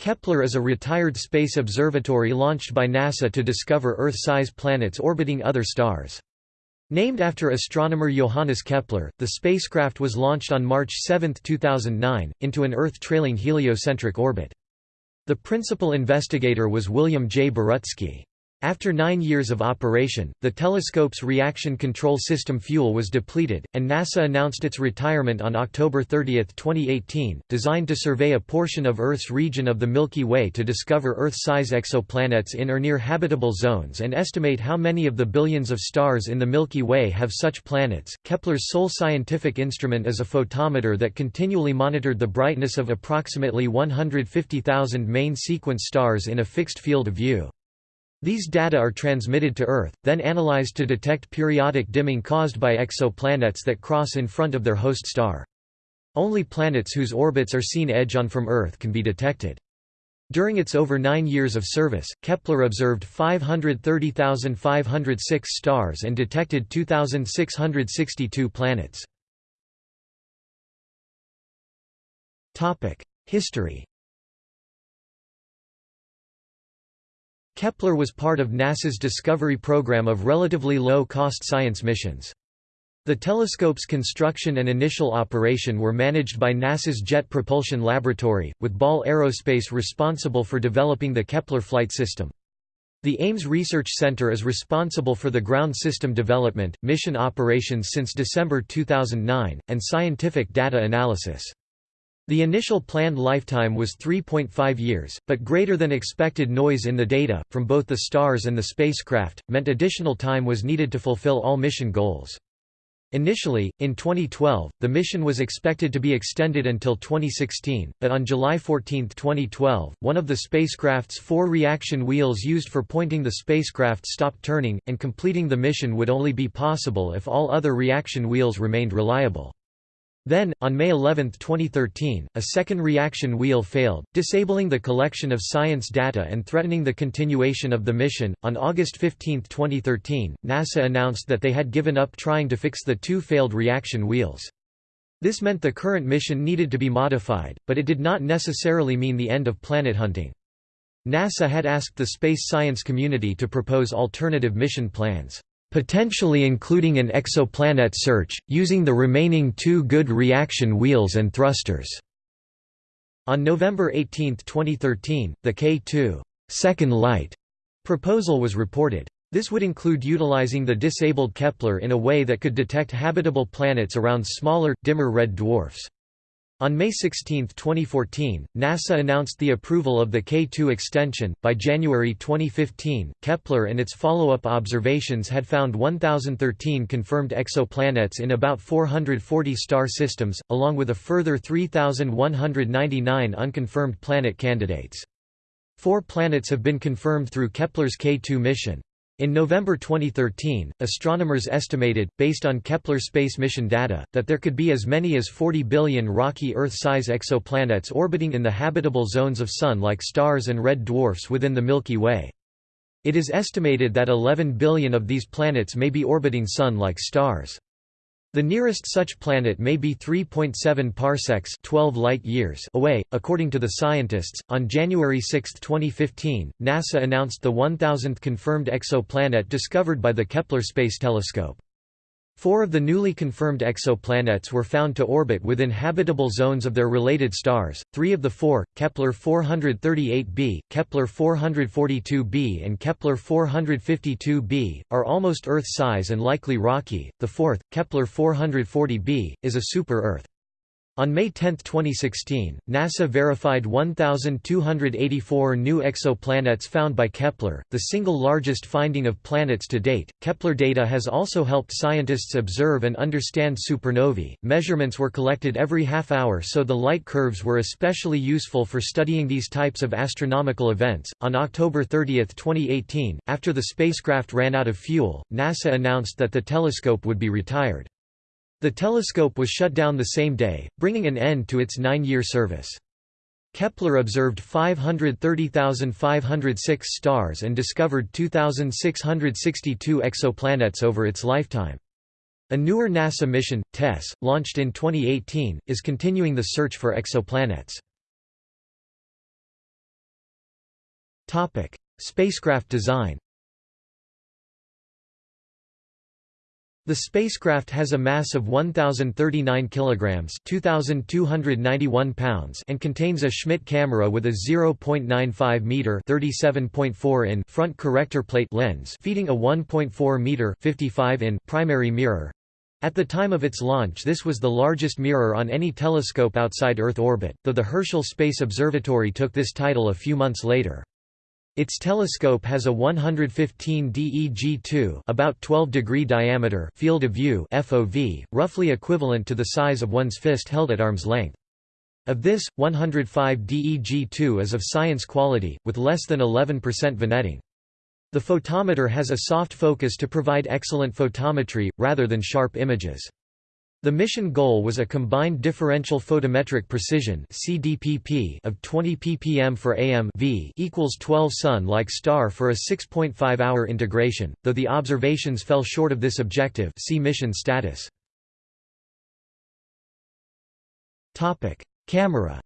Kepler is a retired space observatory launched by NASA to discover Earth-size planets orbiting other stars. Named after astronomer Johannes Kepler, the spacecraft was launched on March 7, 2009, into an Earth-trailing heliocentric orbit. The principal investigator was William J. Borucki. After nine years of operation, the telescope's reaction control system fuel was depleted, and NASA announced its retirement on October 30, 2018, designed to survey a portion of Earth's region of the Milky Way to discover Earth-size exoplanets in or near habitable zones and estimate how many of the billions of stars in the Milky Way have such planets. Kepler's sole scientific instrument is a photometer that continually monitored the brightness of approximately 150,000 main sequence stars in a fixed field of view. These data are transmitted to Earth, then analyzed to detect periodic dimming caused by exoplanets that cross in front of their host star. Only planets whose orbits are seen edge-on from Earth can be detected. During its over nine years of service, Kepler observed 530,506 stars and detected 2,662 planets. History Kepler was part of NASA's Discovery program of relatively low-cost science missions. The telescope's construction and initial operation were managed by NASA's Jet Propulsion Laboratory, with Ball Aerospace responsible for developing the Kepler flight system. The Ames Research Center is responsible for the ground system development, mission operations since December 2009, and scientific data analysis. The initial planned lifetime was 3.5 years, but greater than expected noise in the data, from both the stars and the spacecraft, meant additional time was needed to fulfill all mission goals. Initially, in 2012, the mission was expected to be extended until 2016, but on July 14, 2012, one of the spacecraft's four reaction wheels used for pointing the spacecraft stopped turning, and completing the mission would only be possible if all other reaction wheels remained reliable. Then, on May 11, 2013, a second reaction wheel failed, disabling the collection of science data and threatening the continuation of the mission. On August 15, 2013, NASA announced that they had given up trying to fix the two failed reaction wheels. This meant the current mission needed to be modified, but it did not necessarily mean the end of planet hunting. NASA had asked the space science community to propose alternative mission plans potentially including an exoplanet search, using the remaining two good reaction wheels and thrusters. On November 18, 2013, the K2 second light proposal was reported. This would include utilizing the disabled Kepler in a way that could detect habitable planets around smaller, dimmer red dwarfs. On May 16, 2014, NASA announced the approval of the K2 extension. By January 2015, Kepler and its follow up observations had found 1,013 confirmed exoplanets in about 440 star systems, along with a further 3,199 unconfirmed planet candidates. Four planets have been confirmed through Kepler's K2 mission. In November 2013, astronomers estimated, based on Kepler space mission data, that there could be as many as 40 billion rocky Earth-size exoplanets orbiting in the habitable zones of Sun-like stars and red dwarfs within the Milky Way. It is estimated that 11 billion of these planets may be orbiting Sun-like stars. The nearest such planet may be 3.7 parsecs 12 light years away, according to the scientists. On January 6, 2015, NASA announced the 1000th confirmed exoplanet discovered by the Kepler Space Telescope. Four of the newly confirmed exoplanets were found to orbit within habitable zones of their related stars. Three of the four, Kepler 438b, Kepler 442b, and Kepler 452b, are almost Earth size and likely rocky. The fourth, Kepler 440b, is a super Earth. On May 10, 2016, NASA verified 1,284 new exoplanets found by Kepler, the single largest finding of planets to date. Kepler data has also helped scientists observe and understand supernovae. Measurements were collected every half hour, so the light curves were especially useful for studying these types of astronomical events. On October 30, 2018, after the spacecraft ran out of fuel, NASA announced that the telescope would be retired. The telescope was shut down the same day, bringing an end to its nine-year service. Kepler observed 530,506 stars and discovered 2,662 exoplanets over its lifetime. A newer NASA mission, TESS, launched in 2018, is continuing the search for exoplanets. Spacecraft design The spacecraft has a mass of 1039 kilograms, 2291 pounds, and contains a Schmidt camera with a 0.95 meter, 37.4 in front corrector plate lens, feeding a 1.4 meter, 55 in primary mirror. At the time of its launch this was the largest mirror on any telescope outside Earth orbit, though the Herschel Space Observatory took this title a few months later. Its telescope has a 115 DEG2 about 12 degree diameter field of view FOV, roughly equivalent to the size of one's fist held at arm's length. Of this, 105 DEG2 is of science quality, with less than 11% vignetting. The photometer has a soft focus to provide excellent photometry, rather than sharp images. The mission goal was a combined differential photometric precision (CDPP) of 20 ppm for AM v equals 12 Sun-like star for a 6.5-hour integration, though the observations fell short of this objective. See mission status. Camera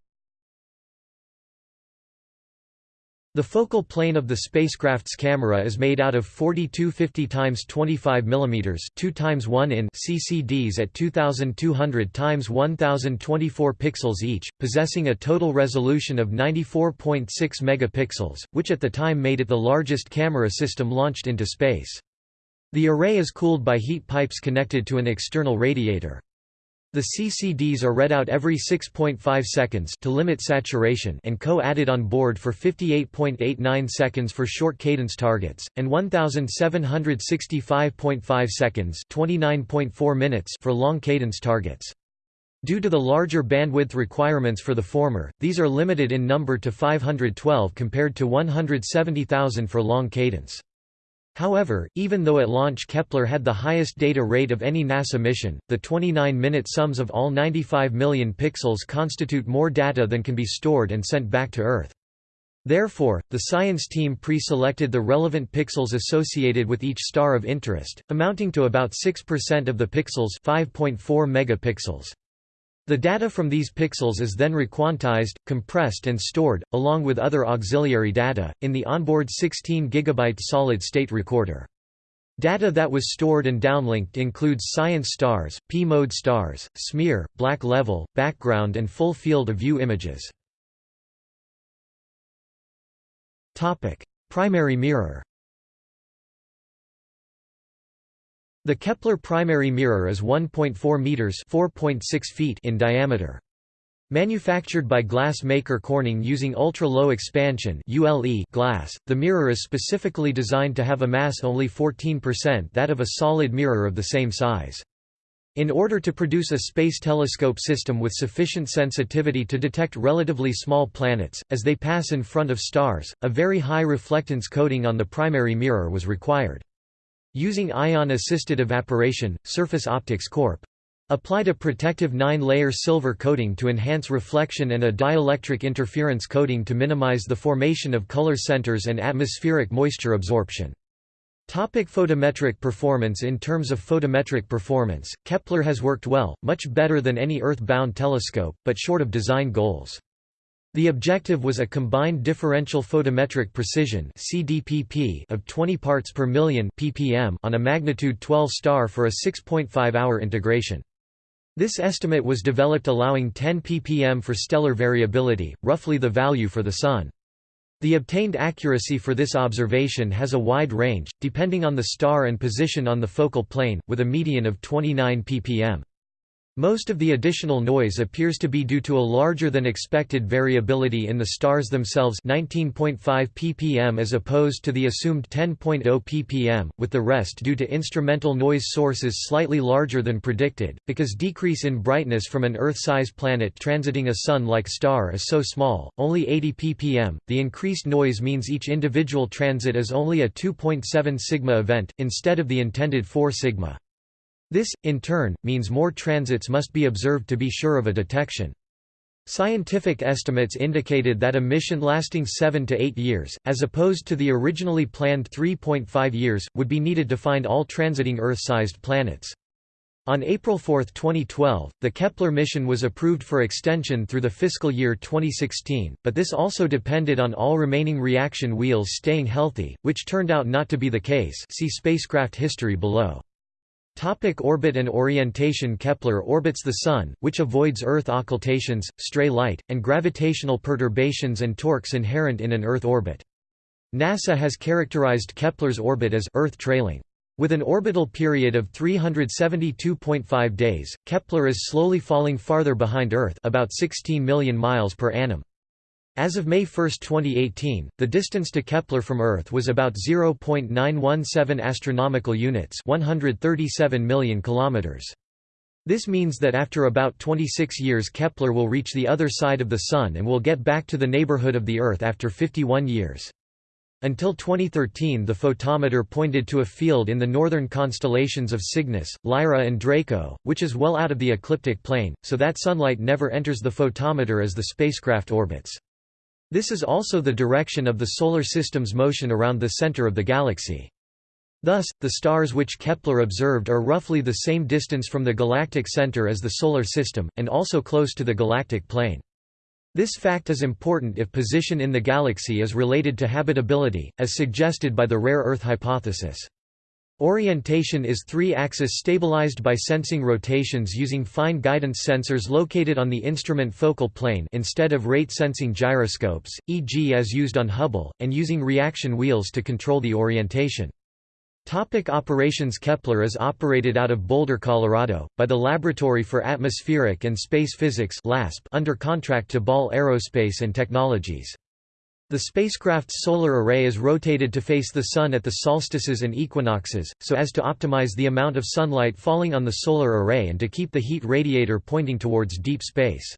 The focal plane of the spacecraft's camera is made out of 4250 x 25 mm 2 x 1 in CCDs at 2200 x 1024 pixels each, possessing a total resolution of 94.6 megapixels, which at the time made it the largest camera system launched into space. The array is cooled by heat pipes connected to an external radiator. The CCDs are read out every 6.5 seconds to limit saturation and co-added on board for 58.89 seconds for short cadence targets, and 1765.5 seconds 29.4 minutes for long cadence targets. Due to the larger bandwidth requirements for the former, these are limited in number to 512 compared to 170,000 for long cadence. However, even though at launch Kepler had the highest data rate of any NASA mission, the 29-minute sums of all 95 million pixels constitute more data than can be stored and sent back to Earth. Therefore, the science team pre-selected the relevant pixels associated with each star of interest, amounting to about 6% of the pixels 5.4 megapixels. The data from these pixels is then requantized, compressed and stored, along with other auxiliary data, in the onboard 16 GB solid-state recorder. Data that was stored and downlinked includes science stars, P-mode stars, smear, black level, background and full field of view images. Primary mirror The Kepler primary mirror is 1.4 meters (4.6 feet) in diameter. Manufactured by glass maker Corning using ultra-low expansion (ULE) glass, the mirror is specifically designed to have a mass only 14% that of a solid mirror of the same size. In order to produce a space telescope system with sufficient sensitivity to detect relatively small planets, as they pass in front of stars, a very high reflectance coating on the primary mirror was required. Using ion-assisted evaporation, Surface Optics Corp. applied a protective nine-layer silver coating to enhance reflection and a dielectric interference coating to minimize the formation of color centers and atmospheric moisture absorption. Topic photometric performance In terms of photometric performance, Kepler has worked well, much better than any Earth-bound telescope, but short of design goals. The objective was a combined differential photometric precision (CDPP) of 20 parts per million (ppm) on a magnitude 12 star for a 6.5-hour integration. This estimate was developed allowing 10 ppm for stellar variability, roughly the value for the Sun. The obtained accuracy for this observation has a wide range, depending on the star and position on the focal plane, with a median of 29 ppm. Most of the additional noise appears to be due to a larger than expected variability in the stars themselves 19.5 ppm as opposed to the assumed 10.0 ppm, with the rest due to instrumental noise sources slightly larger than predicted, because decrease in brightness from an Earth-size planet transiting a Sun-like star is so small, only 80 ppm. The increased noise means each individual transit is only a 2.7 sigma event, instead of the intended 4 sigma. This, in turn, means more transits must be observed to be sure of a detection. Scientific estimates indicated that a mission lasting 7 to 8 years, as opposed to the originally planned 3.5 years, would be needed to find all transiting Earth-sized planets. On April 4, 2012, the Kepler mission was approved for extension through the fiscal year 2016, but this also depended on all remaining reaction wheels staying healthy, which turned out not to be the case see spacecraft history below. Topic orbit and orientation Kepler orbits the Sun, which avoids Earth occultations, stray light, and gravitational perturbations and torques inherent in an Earth orbit. NASA has characterized Kepler's orbit as Earth trailing. With an orbital period of 372.5 days, Kepler is slowly falling farther behind Earth about 16 million miles per annum. As of May 1, 2018, the distance to Kepler from Earth was about 0.917 astronomical units, 137 million kilometers. This means that after about 26 years Kepler will reach the other side of the Sun and will get back to the neighborhood of the Earth after 51 years. Until 2013 the photometer pointed to a field in the northern constellations of Cygnus, Lyra and Draco, which is well out of the ecliptic plane, so that sunlight never enters the photometer as the spacecraft orbits. This is also the direction of the Solar System's motion around the center of the galaxy. Thus, the stars which Kepler observed are roughly the same distance from the galactic center as the Solar System, and also close to the galactic plane. This fact is important if position in the galaxy is related to habitability, as suggested by the rare Earth hypothesis. Orientation is three-axis stabilized by sensing rotations using fine guidance sensors located on the instrument focal plane instead of rate-sensing gyroscopes, e.g. as used on Hubble, and using reaction wheels to control the orientation. Topic operations Kepler is operated out of Boulder, Colorado, by the Laboratory for Atmospheric and Space Physics under contract to Ball Aerospace and Technologies. The spacecraft's solar array is rotated to face the Sun at the solstices and equinoxes, so as to optimize the amount of sunlight falling on the solar array and to keep the heat radiator pointing towards deep space.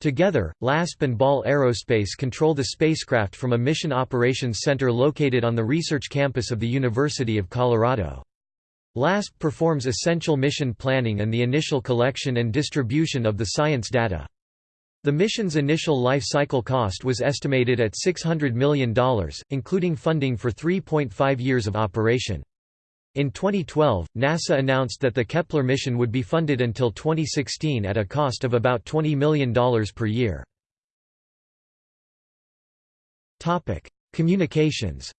Together, LASP and Ball Aerospace control the spacecraft from a Mission Operations Center located on the research campus of the University of Colorado. LASP performs essential mission planning and the initial collection and distribution of the science data. The mission's initial life cycle cost was estimated at $600 million, including funding for 3.5 years of operation. In 2012, NASA announced that the Kepler mission would be funded until 2016 at a cost of about $20 million per year. Communications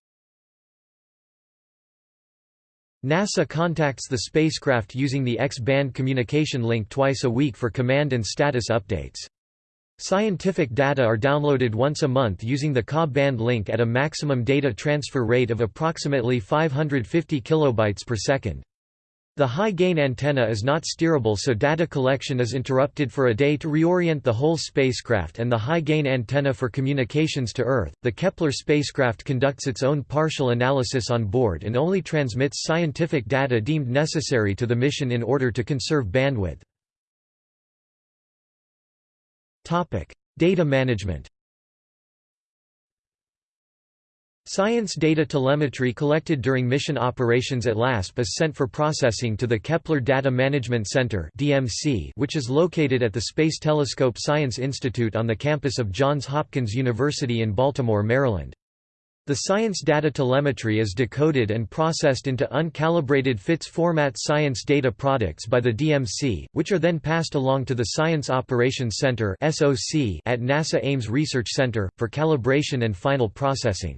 NASA contacts the spacecraft using the X-band communication link twice a week for command and status updates. Scientific data are downloaded once a month using the Ka band link at a maximum data transfer rate of approximately 550 kilobytes per second. The high-gain antenna is not steerable so data collection is interrupted for a day to reorient the whole spacecraft and the high-gain antenna for communications to Earth. The Kepler spacecraft conducts its own partial analysis on board and only transmits scientific data deemed necessary to the mission in order to conserve bandwidth. Data management. Science data telemetry collected during mission operations at LASP is sent for processing to the Kepler Data Management Center which is located at the Space Telescope Science Institute on the campus of Johns Hopkins University in Baltimore, Maryland. The science data telemetry is decoded and processed into uncalibrated FITS format science data products by the DMC, which are then passed along to the Science Operations Center at NASA Ames Research Center, for calibration and final processing.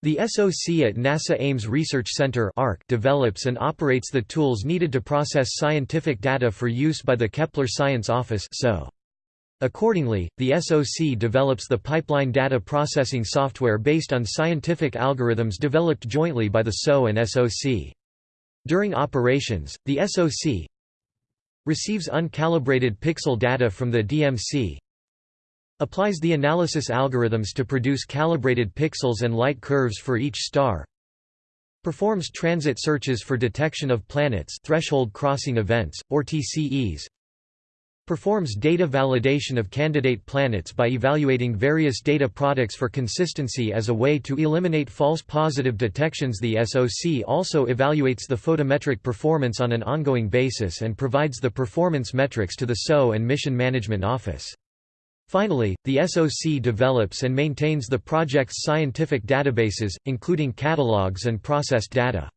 The SOC at NASA Ames Research Center develops and operates the tools needed to process scientific data for use by the Kepler Science Office so. Accordingly, the SOC develops the pipeline data processing software based on scientific algorithms developed jointly by the SO and SOC. During operations, the SOC receives uncalibrated pixel data from the DMC, applies the analysis algorithms to produce calibrated pixels and light curves for each star, performs transit searches for detection of planets threshold crossing events, or TCEs, performs data validation of candidate planets by evaluating various data products for consistency as a way to eliminate false positive detections The SOC also evaluates the photometric performance on an ongoing basis and provides the performance metrics to the SO and Mission Management Office. Finally, the SOC develops and maintains the project's scientific databases, including catalogs and processed data.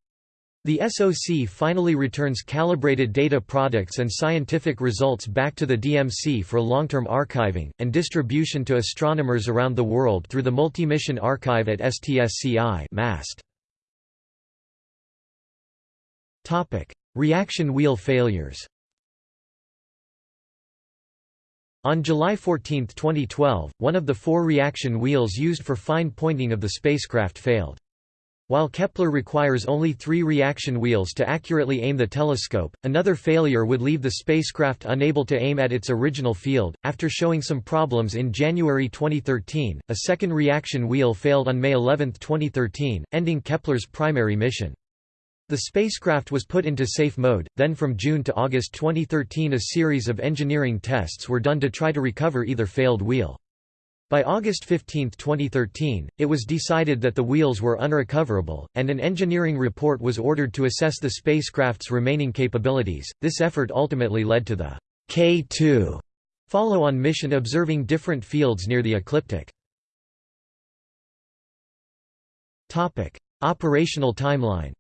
The SOC finally returns calibrated data products and scientific results back to the DMC for long-term archiving, and distribution to astronomers around the world through the Multi-Mission Archive at STSCI MAST. Reaction wheel failures On July 14, 2012, one of the four reaction wheels used for fine pointing of the spacecraft failed. While Kepler requires only three reaction wheels to accurately aim the telescope, another failure would leave the spacecraft unable to aim at its original field. After showing some problems in January 2013, a second reaction wheel failed on May 11, 2013, ending Kepler's primary mission. The spacecraft was put into safe mode, then from June to August 2013 a series of engineering tests were done to try to recover either failed wheel. By August 15, 2013, it was decided that the wheels were unrecoverable, and an engineering report was ordered to assess the spacecraft's remaining capabilities. This effort ultimately led to the K2 follow-on mission observing different fields near the ecliptic. Operational timeline.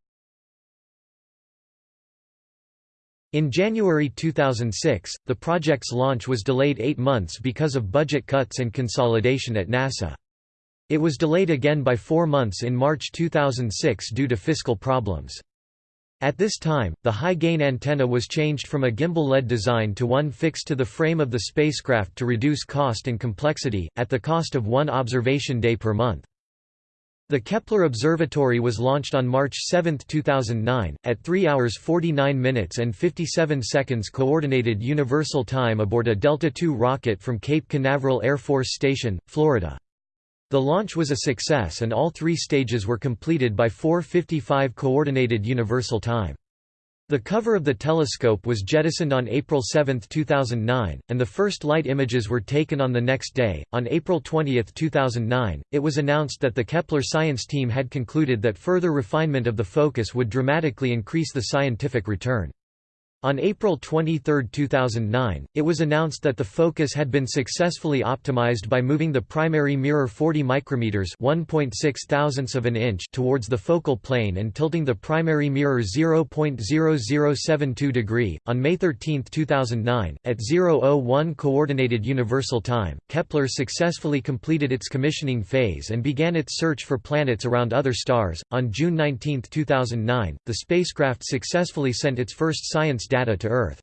In January 2006, the project's launch was delayed eight months because of budget cuts and consolidation at NASA. It was delayed again by four months in March 2006 due to fiscal problems. At this time, the high-gain antenna was changed from a gimballed design to one fixed to the frame of the spacecraft to reduce cost and complexity, at the cost of one observation day per month. The Kepler Observatory was launched on March 7, 2009, at 3 hours 49 minutes and 57 seconds Coordinated Universal Time aboard a Delta II rocket from Cape Canaveral Air Force Station, Florida. The launch was a success and all three stages were completed by 4.55 Coordinated Universal Time. The cover of the telescope was jettisoned on April 7, 2009, and the first light images were taken on the next day. On April 20, 2009, it was announced that the Kepler science team had concluded that further refinement of the focus would dramatically increase the scientific return. On April 23, 2009, it was announced that the focus had been successfully optimized by moving the primary mirror 40 micrometers (1.6 thousandths of an inch) towards the focal plane and tilting the primary mirror 0.0072 degree. On May 13, 2009, at 001 coordinated universal time, Kepler successfully completed its commissioning phase and began its search for planets around other stars. On June 19, 2009, the spacecraft successfully sent its first science data to Earth.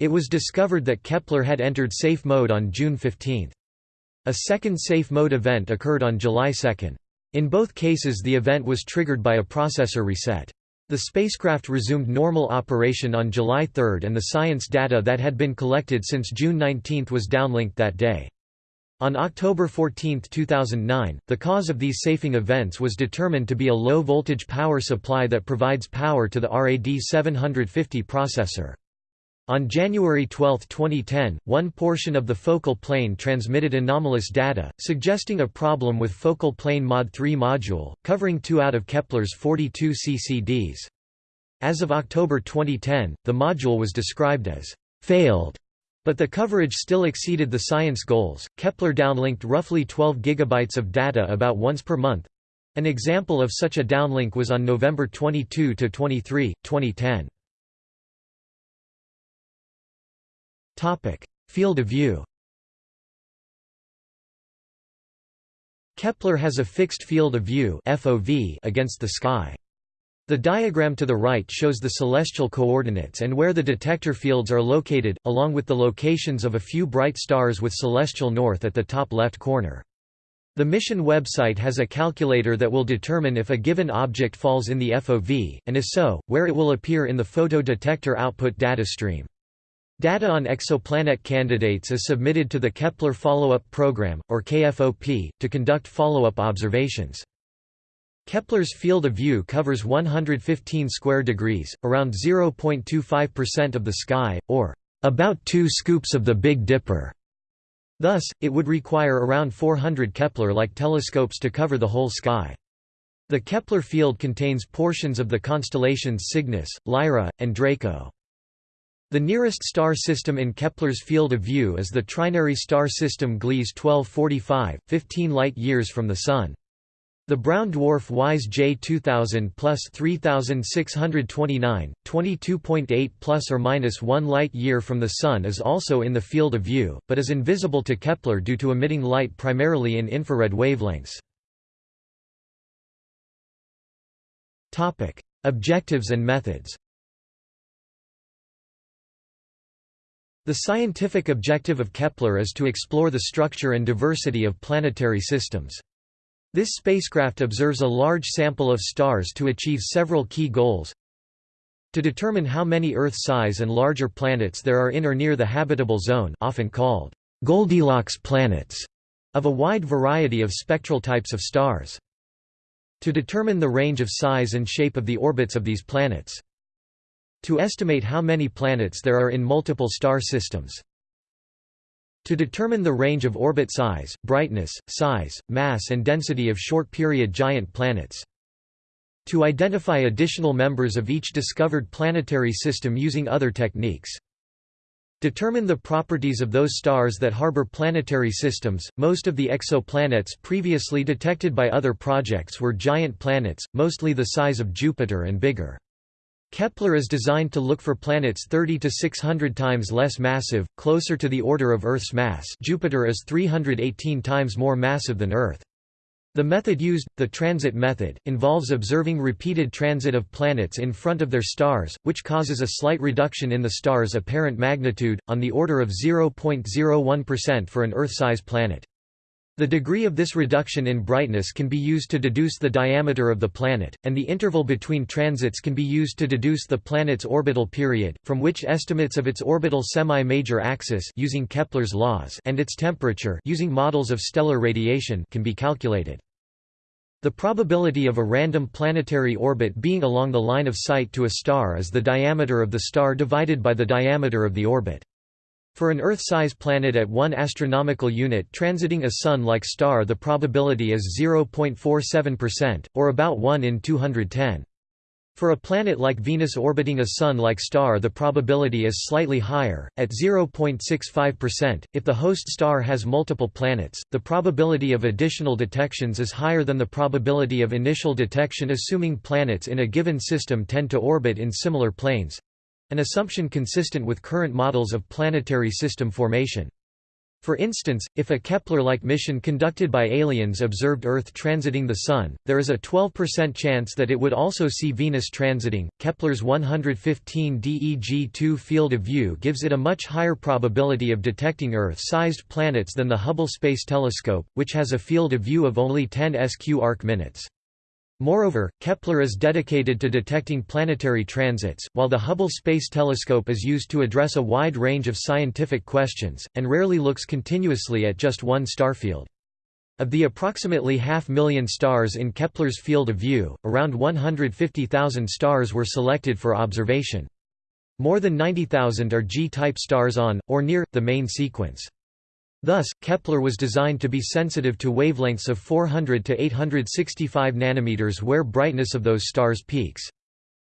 It was discovered that Kepler had entered safe mode on June 15. A second safe mode event occurred on July 2. In both cases the event was triggered by a processor reset. The spacecraft resumed normal operation on July 3 and the science data that had been collected since June 19 was downlinked that day. On October 14, 2009, the cause of these safing events was determined to be a low-voltage power supply that provides power to the RAD 750 processor. On January 12, 2010, one portion of the focal plane transmitted anomalous data, suggesting a problem with focal plane Mod 3 module, covering two out of Kepler's 42 CCDs. As of October 2010, the module was described as failed but the coverage still exceeded the science goals. Kepler downlinked roughly 12 gigabytes of data about once per month. An example of such a downlink was on November 22 to 23, 2010. Topic: Field of view. Kepler has a fixed field of view (FOV) against the sky. The diagram to the right shows the celestial coordinates and where the detector fields are located, along with the locations of a few bright stars with celestial north at the top left corner. The mission website has a calculator that will determine if a given object falls in the FOV, and if so, where it will appear in the photo detector output data stream. Data on exoplanet candidates is submitted to the Kepler Follow-up Program, or KFOP, to conduct follow-up observations. Kepler's field of view covers 115 square degrees, around 0.25% of the sky, or about two scoops of the Big Dipper. Thus, it would require around 400 Kepler-like telescopes to cover the whole sky. The Kepler field contains portions of the constellations Cygnus, Lyra, and Draco. The nearest star system in Kepler's field of view is the trinary star system Gliese 1245, 15 light-years from the Sun. The brown dwarf WISE J 2000 plus 3629, 22.8 plus or minus 1 light-year from the Sun is also in the field of view, but is invisible to Kepler due to emitting light primarily in infrared wavelengths. Objectives and methods The scientific objective of Kepler is to explore the structure and diversity of planetary systems. This spacecraft observes a large sample of stars to achieve several key goals. To determine how many Earth-size and larger planets there are in or near the habitable zone often called Goldilocks planets of a wide variety of spectral types of stars. To determine the range of size and shape of the orbits of these planets. To estimate how many planets there are in multiple star systems. To determine the range of orbit size, brightness, size, mass and density of short-period giant planets. To identify additional members of each discovered planetary system using other techniques. Determine the properties of those stars that harbor planetary systems. Most of the exoplanets previously detected by other projects were giant planets, mostly the size of Jupiter and bigger. Kepler is designed to look for planets 30 to 600 times less massive, closer to the order of Earth's mass Jupiter is 318 times more massive than Earth. The method used, the transit method, involves observing repeated transit of planets in front of their stars, which causes a slight reduction in the star's apparent magnitude, on the order of 0.01% for an Earth-size planet. The degree of this reduction in brightness can be used to deduce the diameter of the planet, and the interval between transits can be used to deduce the planet's orbital period, from which estimates of its orbital semi-major axis using Kepler's laws and its temperature using models of stellar radiation can be calculated. The probability of a random planetary orbit being along the line of sight to a star is the diameter of the star divided by the diameter of the orbit. For an Earth-size planet at 1 astronomical unit transiting a Sun-like star the probability is 0.47%, or about 1 in 210. For a planet like Venus orbiting a Sun-like star the probability is slightly higher, at 0.65%. If the host star has multiple planets, the probability of additional detections is higher than the probability of initial detection assuming planets in a given system tend to orbit in similar planes. An assumption consistent with current models of planetary system formation. For instance, if a Kepler-like mission conducted by aliens observed Earth transiting the Sun, there is a 12% chance that it would also see Venus transiting. Kepler's 115 DEG-2 field of view gives it a much higher probability of detecting Earth-sized planets than the Hubble Space Telescope, which has a field of view of only 10 sq arc-minutes. Moreover, Kepler is dedicated to detecting planetary transits, while the Hubble Space Telescope is used to address a wide range of scientific questions, and rarely looks continuously at just one starfield. Of the approximately half million stars in Kepler's field of view, around 150,000 stars were selected for observation. More than 90,000 are G-type stars on, or near, the main sequence. Thus, Kepler was designed to be sensitive to wavelengths of 400 to 865 nanometers where brightness of those stars peaks.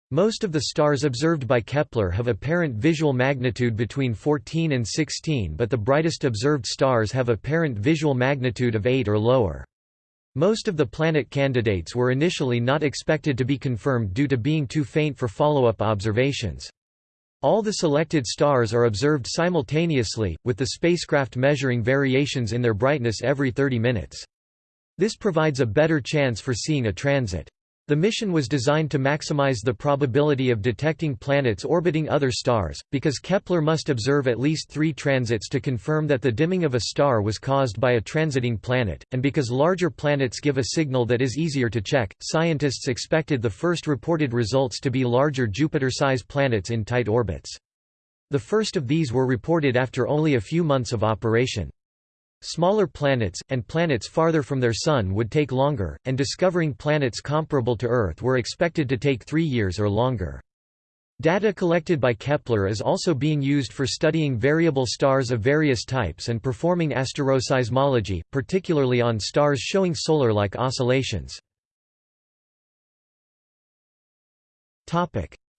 Most of the stars observed by Kepler have apparent visual magnitude between 14 and 16 but the brightest observed stars have apparent visual magnitude of 8 or lower. Most of the planet candidates were initially not expected to be confirmed due to being too faint for follow-up observations. All the selected stars are observed simultaneously, with the spacecraft measuring variations in their brightness every 30 minutes. This provides a better chance for seeing a transit. The mission was designed to maximize the probability of detecting planets orbiting other stars, because Kepler must observe at least three transits to confirm that the dimming of a star was caused by a transiting planet, and because larger planets give a signal that is easier to check. Scientists expected the first reported results to be larger Jupiter-size planets in tight orbits. The first of these were reported after only a few months of operation. Smaller planets, and planets farther from their Sun would take longer, and discovering planets comparable to Earth were expected to take three years or longer. Data collected by Kepler is also being used for studying variable stars of various types and performing asteroseismology, particularly on stars showing solar-like oscillations.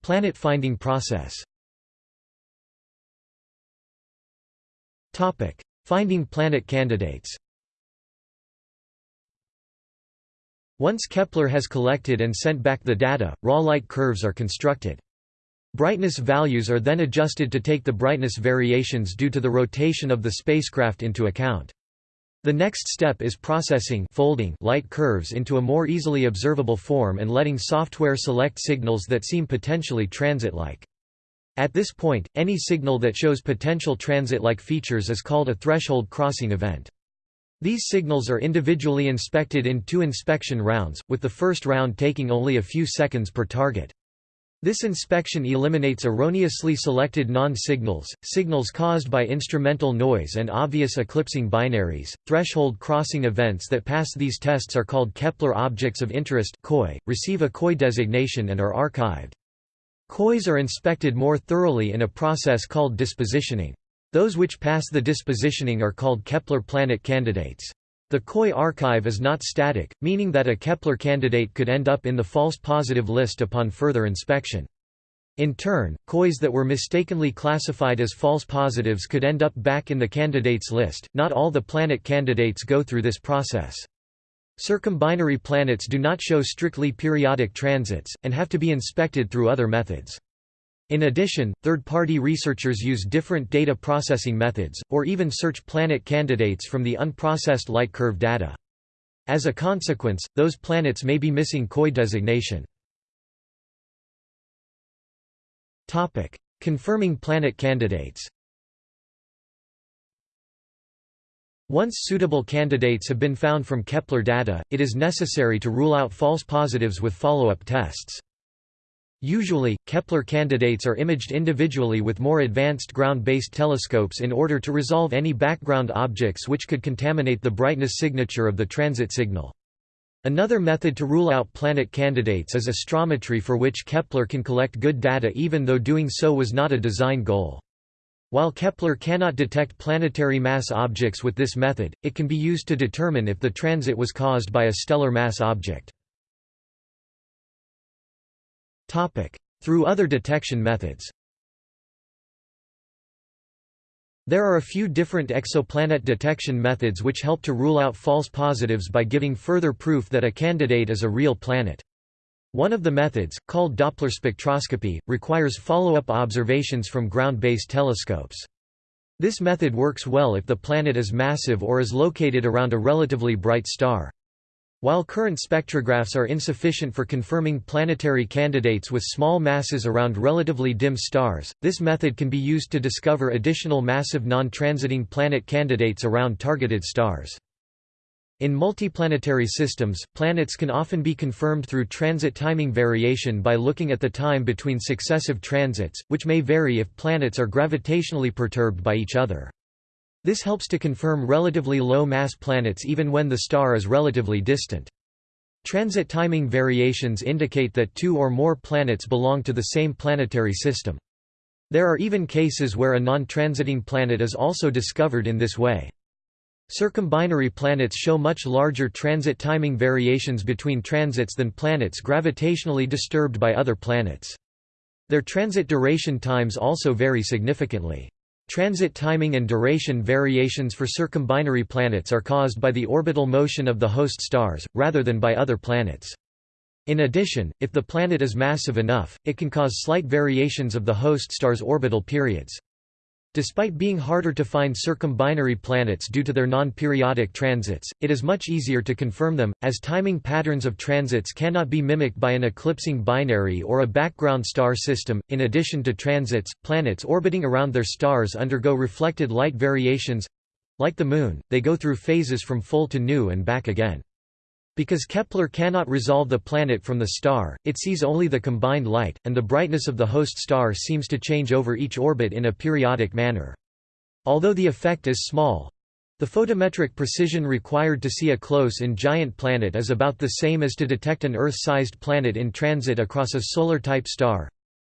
Planet finding process Finding planet candidates Once Kepler has collected and sent back the data, raw light curves are constructed. Brightness values are then adjusted to take the brightness variations due to the rotation of the spacecraft into account. The next step is processing folding light curves into a more easily observable form and letting software select signals that seem potentially transit-like. At this point, any signal that shows potential transit-like features is called a threshold crossing event. These signals are individually inspected in two inspection rounds, with the first round taking only a few seconds per target. This inspection eliminates erroneously selected non-signals, signals caused by instrumental noise and obvious eclipsing binaries. Threshold crossing events that pass these tests are called Kepler objects of interest (KOI), receive a KOI designation and are archived. KOIs are inspected more thoroughly in a process called dispositioning. Those which pass the dispositioning are called Kepler planet candidates. The KOI archive is not static, meaning that a Kepler candidate could end up in the false positive list upon further inspection. In turn, KOIs that were mistakenly classified as false positives could end up back in the candidates list. Not all the planet candidates go through this process. Circumbinary planets do not show strictly periodic transits, and have to be inspected through other methods. In addition, third-party researchers use different data processing methods, or even search planet candidates from the unprocessed light curve data. As a consequence, those planets may be missing KOI designation. Confirming planet candidates Once suitable candidates have been found from Kepler data, it is necessary to rule out false positives with follow-up tests. Usually, Kepler candidates are imaged individually with more advanced ground-based telescopes in order to resolve any background objects which could contaminate the brightness signature of the transit signal. Another method to rule out planet candidates is astrometry for which Kepler can collect good data even though doing so was not a design goal. While Kepler cannot detect planetary mass objects with this method, it can be used to determine if the transit was caused by a stellar mass object. Through other detection methods There are a few different exoplanet detection methods which help to rule out false positives by giving further proof that a candidate is a real planet. One of the methods, called Doppler spectroscopy, requires follow-up observations from ground-based telescopes. This method works well if the planet is massive or is located around a relatively bright star. While current spectrographs are insufficient for confirming planetary candidates with small masses around relatively dim stars, this method can be used to discover additional massive non-transiting planet candidates around targeted stars. In multiplanetary systems, planets can often be confirmed through transit timing variation by looking at the time between successive transits, which may vary if planets are gravitationally perturbed by each other. This helps to confirm relatively low-mass planets even when the star is relatively distant. Transit timing variations indicate that two or more planets belong to the same planetary system. There are even cases where a non-transiting planet is also discovered in this way. Circumbinary planets show much larger transit timing variations between transits than planets gravitationally disturbed by other planets. Their transit duration times also vary significantly. Transit timing and duration variations for circumbinary planets are caused by the orbital motion of the host stars, rather than by other planets. In addition, if the planet is massive enough, it can cause slight variations of the host star's orbital periods. Despite being harder to find circumbinary planets due to their non-periodic transits, it is much easier to confirm them, as timing patterns of transits cannot be mimicked by an eclipsing binary or a background star system. In addition to transits, planets orbiting around their stars undergo reflected light variations. Like the Moon, they go through phases from full to new and back again. Because Kepler cannot resolve the planet from the star, it sees only the combined light, and the brightness of the host star seems to change over each orbit in a periodic manner. Although the effect is small, the photometric precision required to see a close-in giant planet is about the same as to detect an Earth-sized planet in transit across a solar-type star.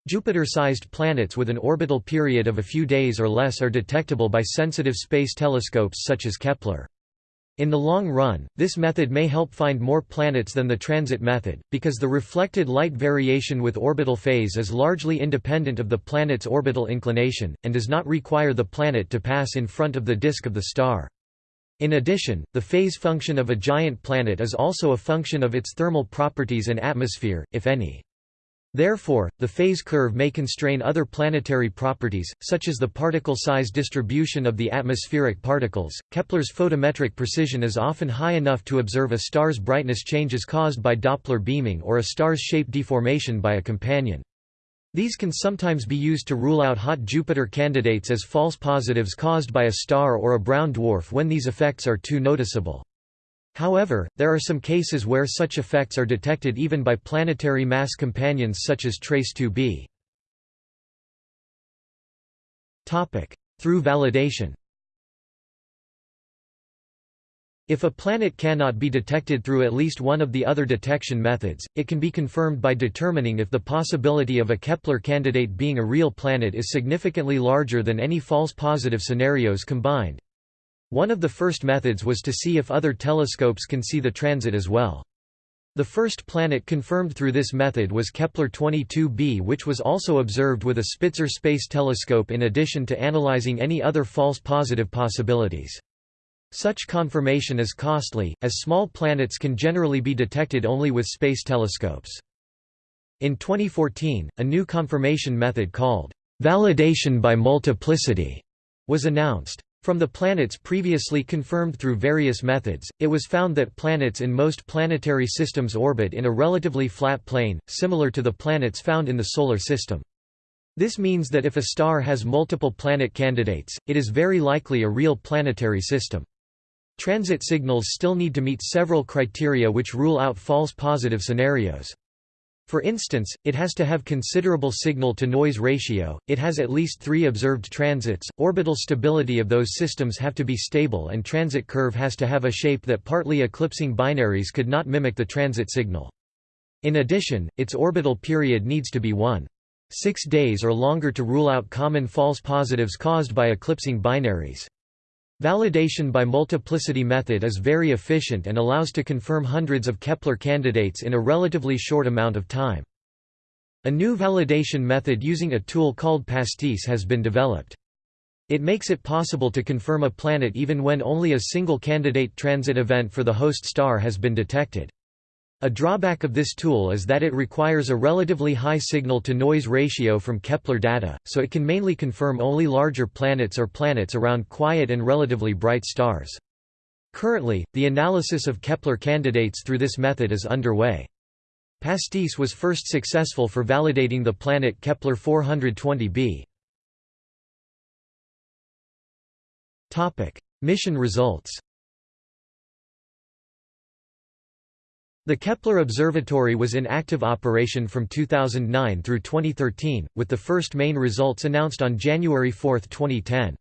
Jupiter-sized planets with an orbital period of a few days or less are detectable by sensitive space telescopes such as Kepler. In the long run, this method may help find more planets than the transit method, because the reflected light variation with orbital phase is largely independent of the planet's orbital inclination, and does not require the planet to pass in front of the disk of the star. In addition, the phase function of a giant planet is also a function of its thermal properties and atmosphere, if any. Therefore, the phase curve may constrain other planetary properties, such as the particle size distribution of the atmospheric particles. Kepler's photometric precision is often high enough to observe a star's brightness changes caused by Doppler beaming or a star's shape deformation by a companion. These can sometimes be used to rule out hot Jupiter candidates as false positives caused by a star or a brown dwarf when these effects are too noticeable. However, there are some cases where such effects are detected even by planetary mass companions such as TRACE 2b. Through validation If a planet cannot be detected through at least one of the other detection methods, it can be confirmed by determining if the possibility of a Kepler candidate being a real planet is significantly larger than any false positive scenarios combined. One of the first methods was to see if other telescopes can see the transit as well. The first planet confirmed through this method was Kepler 22b which was also observed with a Spitzer Space Telescope in addition to analyzing any other false positive possibilities. Such confirmation is costly, as small planets can generally be detected only with space telescopes. In 2014, a new confirmation method called validation by multiplicity was announced. From the planets previously confirmed through various methods, it was found that planets in most planetary systems orbit in a relatively flat plane, similar to the planets found in the Solar System. This means that if a star has multiple planet candidates, it is very likely a real planetary system. Transit signals still need to meet several criteria which rule out false positive scenarios. For instance, it has to have considerable signal-to-noise ratio, it has at least three observed transits, orbital stability of those systems have to be stable and transit curve has to have a shape that partly eclipsing binaries could not mimic the transit signal. In addition, its orbital period needs to be 1. 6 days or longer to rule out common false positives caused by eclipsing binaries. Validation by multiplicity method is very efficient and allows to confirm hundreds of Kepler candidates in a relatively short amount of time. A new validation method using a tool called PASTIS has been developed. It makes it possible to confirm a planet even when only a single candidate transit event for the host star has been detected. A drawback of this tool is that it requires a relatively high signal-to-noise ratio from Kepler data, so it can mainly confirm only larger planets or planets around quiet and relatively bright stars. Currently, the analysis of Kepler candidates through this method is underway. PASTIS was first successful for validating the planet Kepler 420b. Mission results The Kepler Observatory was in active operation from 2009 through 2013, with the first main results announced on January 4, 2010.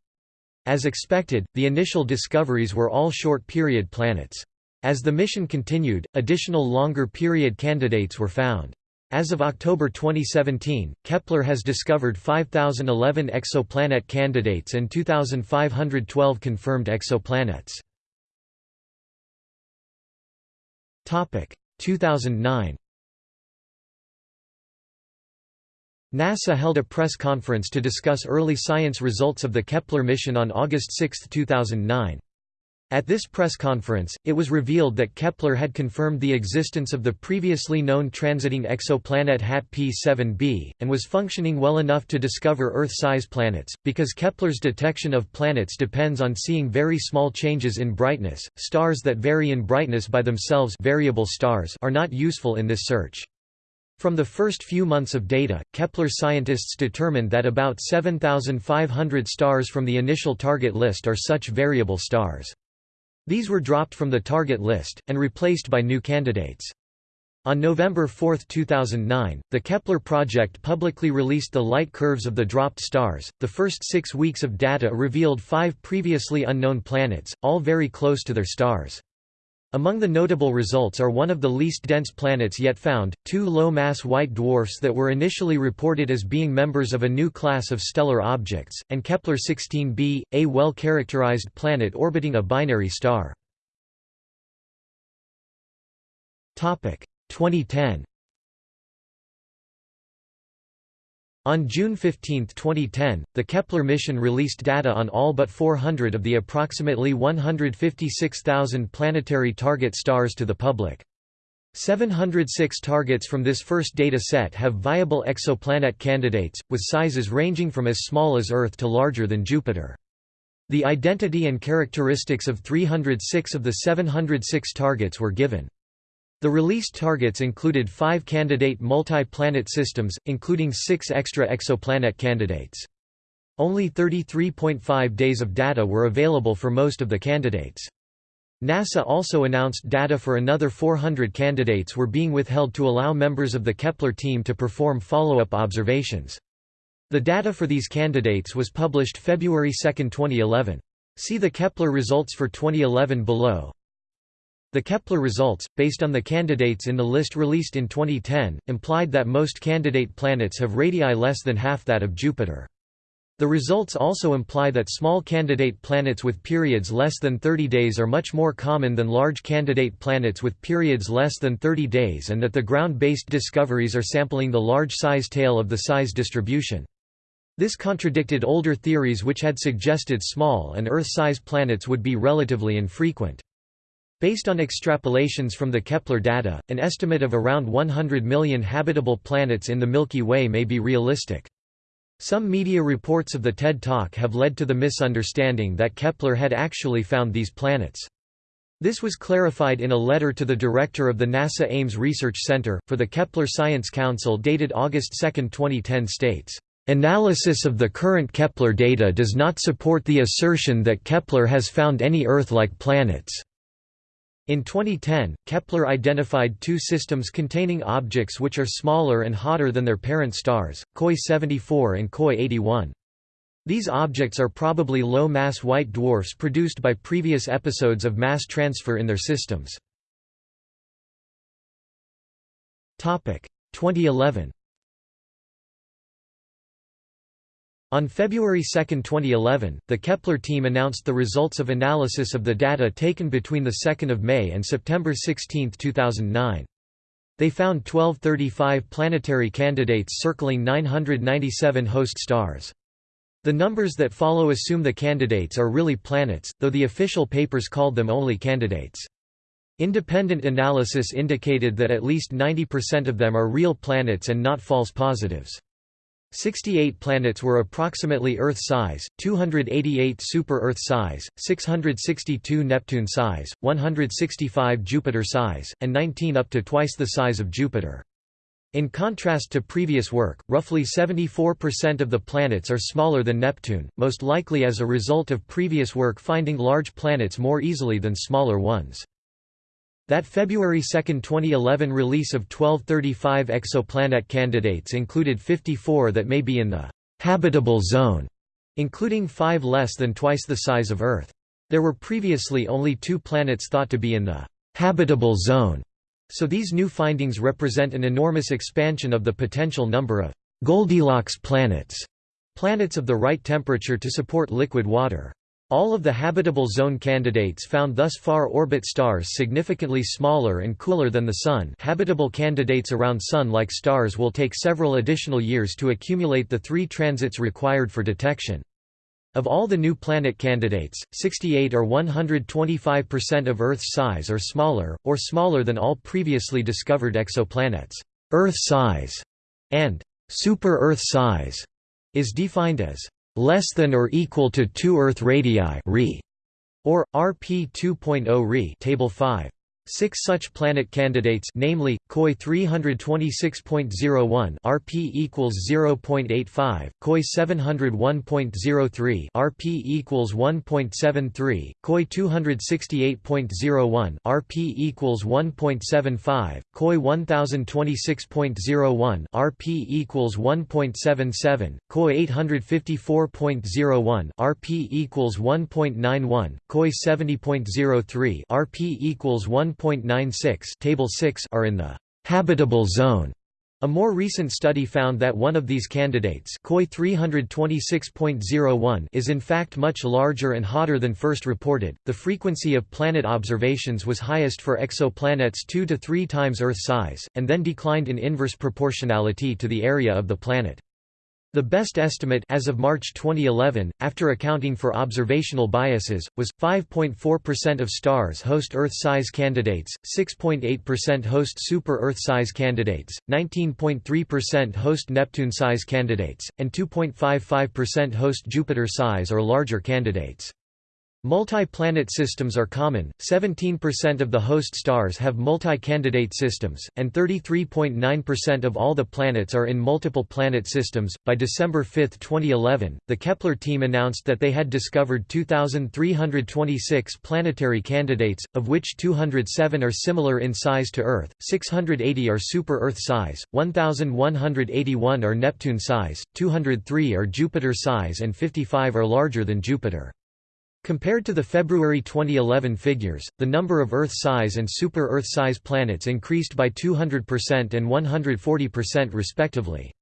As expected, the initial discoveries were all short-period planets. As the mission continued, additional longer-period candidates were found. As of October 2017, Kepler has discovered 5,011 exoplanet candidates and 2,512 confirmed exoplanets. 2009 NASA held a press conference to discuss early science results of the Kepler mission on August 6, 2009. At this press conference, it was revealed that Kepler had confirmed the existence of the previously known transiting exoplanet HAT P7b, and was functioning well enough to discover Earth-size planets. Because Kepler's detection of planets depends on seeing very small changes in brightness, stars that vary in brightness by themselves variable stars are not useful in this search. From the first few months of data, Kepler scientists determined that about 7,500 stars from the initial target list are such variable stars. These were dropped from the target list, and replaced by new candidates. On November 4, 2009, the Kepler project publicly released the light curves of the dropped stars. The first six weeks of data revealed five previously unknown planets, all very close to their stars. Among the notable results are one of the least dense planets yet found, two low-mass white dwarfs that were initially reported as being members of a new class of stellar objects, and Kepler-16b, a well-characterized planet orbiting a binary star. 2010 On June 15, 2010, the Kepler mission released data on all but 400 of the approximately 156,000 planetary target stars to the public. 706 targets from this first data set have viable exoplanet candidates, with sizes ranging from as small as Earth to larger than Jupiter. The identity and characteristics of 306 of the 706 targets were given. The released targets included five candidate multi-planet systems, including six extra exoplanet candidates. Only 33.5 days of data were available for most of the candidates. NASA also announced data for another 400 candidates were being withheld to allow members of the Kepler team to perform follow-up observations. The data for these candidates was published February 2, 2011. See the Kepler results for 2011 below. The Kepler results, based on the candidates in the list released in 2010, implied that most candidate planets have radii less than half that of Jupiter. The results also imply that small candidate planets with periods less than 30 days are much more common than large candidate planets with periods less than 30 days and that the ground-based discoveries are sampling the large size tail of the size distribution. This contradicted older theories which had suggested small and Earth-size planets would be relatively infrequent. Based on extrapolations from the Kepler data, an estimate of around 100 million habitable planets in the Milky Way may be realistic. Some media reports of the TED Talk have led to the misunderstanding that Kepler had actually found these planets. This was clarified in a letter to the director of the NASA Ames Research Center, for the Kepler Science Council dated August 2, 2010 states, "...analysis of the current Kepler data does not support the assertion that Kepler has found any Earth-like planets." In 2010, Kepler identified two systems containing objects which are smaller and hotter than their parent stars, KOI 74 and KOI 81. These objects are probably low-mass white dwarfs produced by previous episodes of mass transfer in their systems. 2011 On February 2, 2011, the Kepler team announced the results of analysis of the data taken between 2 May and September 16, 2009. They found 1235 planetary candidates circling 997 host stars. The numbers that follow assume the candidates are really planets, though the official papers called them only candidates. Independent analysis indicated that at least 90% of them are real planets and not false positives. 68 planets were approximately Earth-size, 288 super-Earth size, 662 Neptune size, 165 Jupiter size, and 19 up to twice the size of Jupiter. In contrast to previous work, roughly 74% of the planets are smaller than Neptune, most likely as a result of previous work finding large planets more easily than smaller ones. That February 2, 2011 release of 1235 exoplanet candidates included 54 that may be in the habitable zone, including five less than twice the size of Earth. There were previously only two planets thought to be in the habitable zone, so these new findings represent an enormous expansion of the potential number of Goldilocks planets, planets of the right temperature to support liquid water. All of the habitable zone candidates found thus far orbit stars significantly smaller and cooler than the Sun habitable candidates around Sun-like stars will take several additional years to accumulate the three transits required for detection. Of all the new planet candidates, 68 or 125% of Earth's size or smaller, or smaller than all previously discovered exoplanets. Earth size and super-Earth size is defined as less than or equal to 2 Earth radii or RP 2.0 Re table 5 Six such planet candidates namely, KOI 326.01 RP equals 0.85, KOI 701.03 RP equals 1.73, KOI 268.01 RP equals 1.75, KOI 1026.01 RP equals 1.77, KOI 854.01 RP equals 1.91, KOI 70.03 RP equals 1. 1.96 table 6 are in the habitable zone. A more recent study found that one of these candidates KOI 326.01 is in fact much larger and hotter than first reported. The frequency of planet observations was highest for exoplanets 2 to 3 times Earth size, and then declined in inverse proportionality to the area of the planet. The best estimate as of March 2011, after accounting for observational biases, was 5.4% of stars host Earth-size candidates, 6.8% host super-Earth-size candidates, 19.3% host Neptune-size candidates, and 2.55% host Jupiter-size or larger candidates. Multi-planet systems are common, 17% of the host stars have multi-candidate systems, and 33.9% of all the planets are in multiple planet systems. By December 5, 2011, the Kepler team announced that they had discovered 2,326 planetary candidates, of which 207 are similar in size to Earth, 680 are super-Earth size, 1,181 are Neptune size, 203 are Jupiter size and 55 are larger than Jupiter. Compared to the February 2011 figures, the number of Earth-size and super-Earth-size planets increased by 200% and 140% respectively.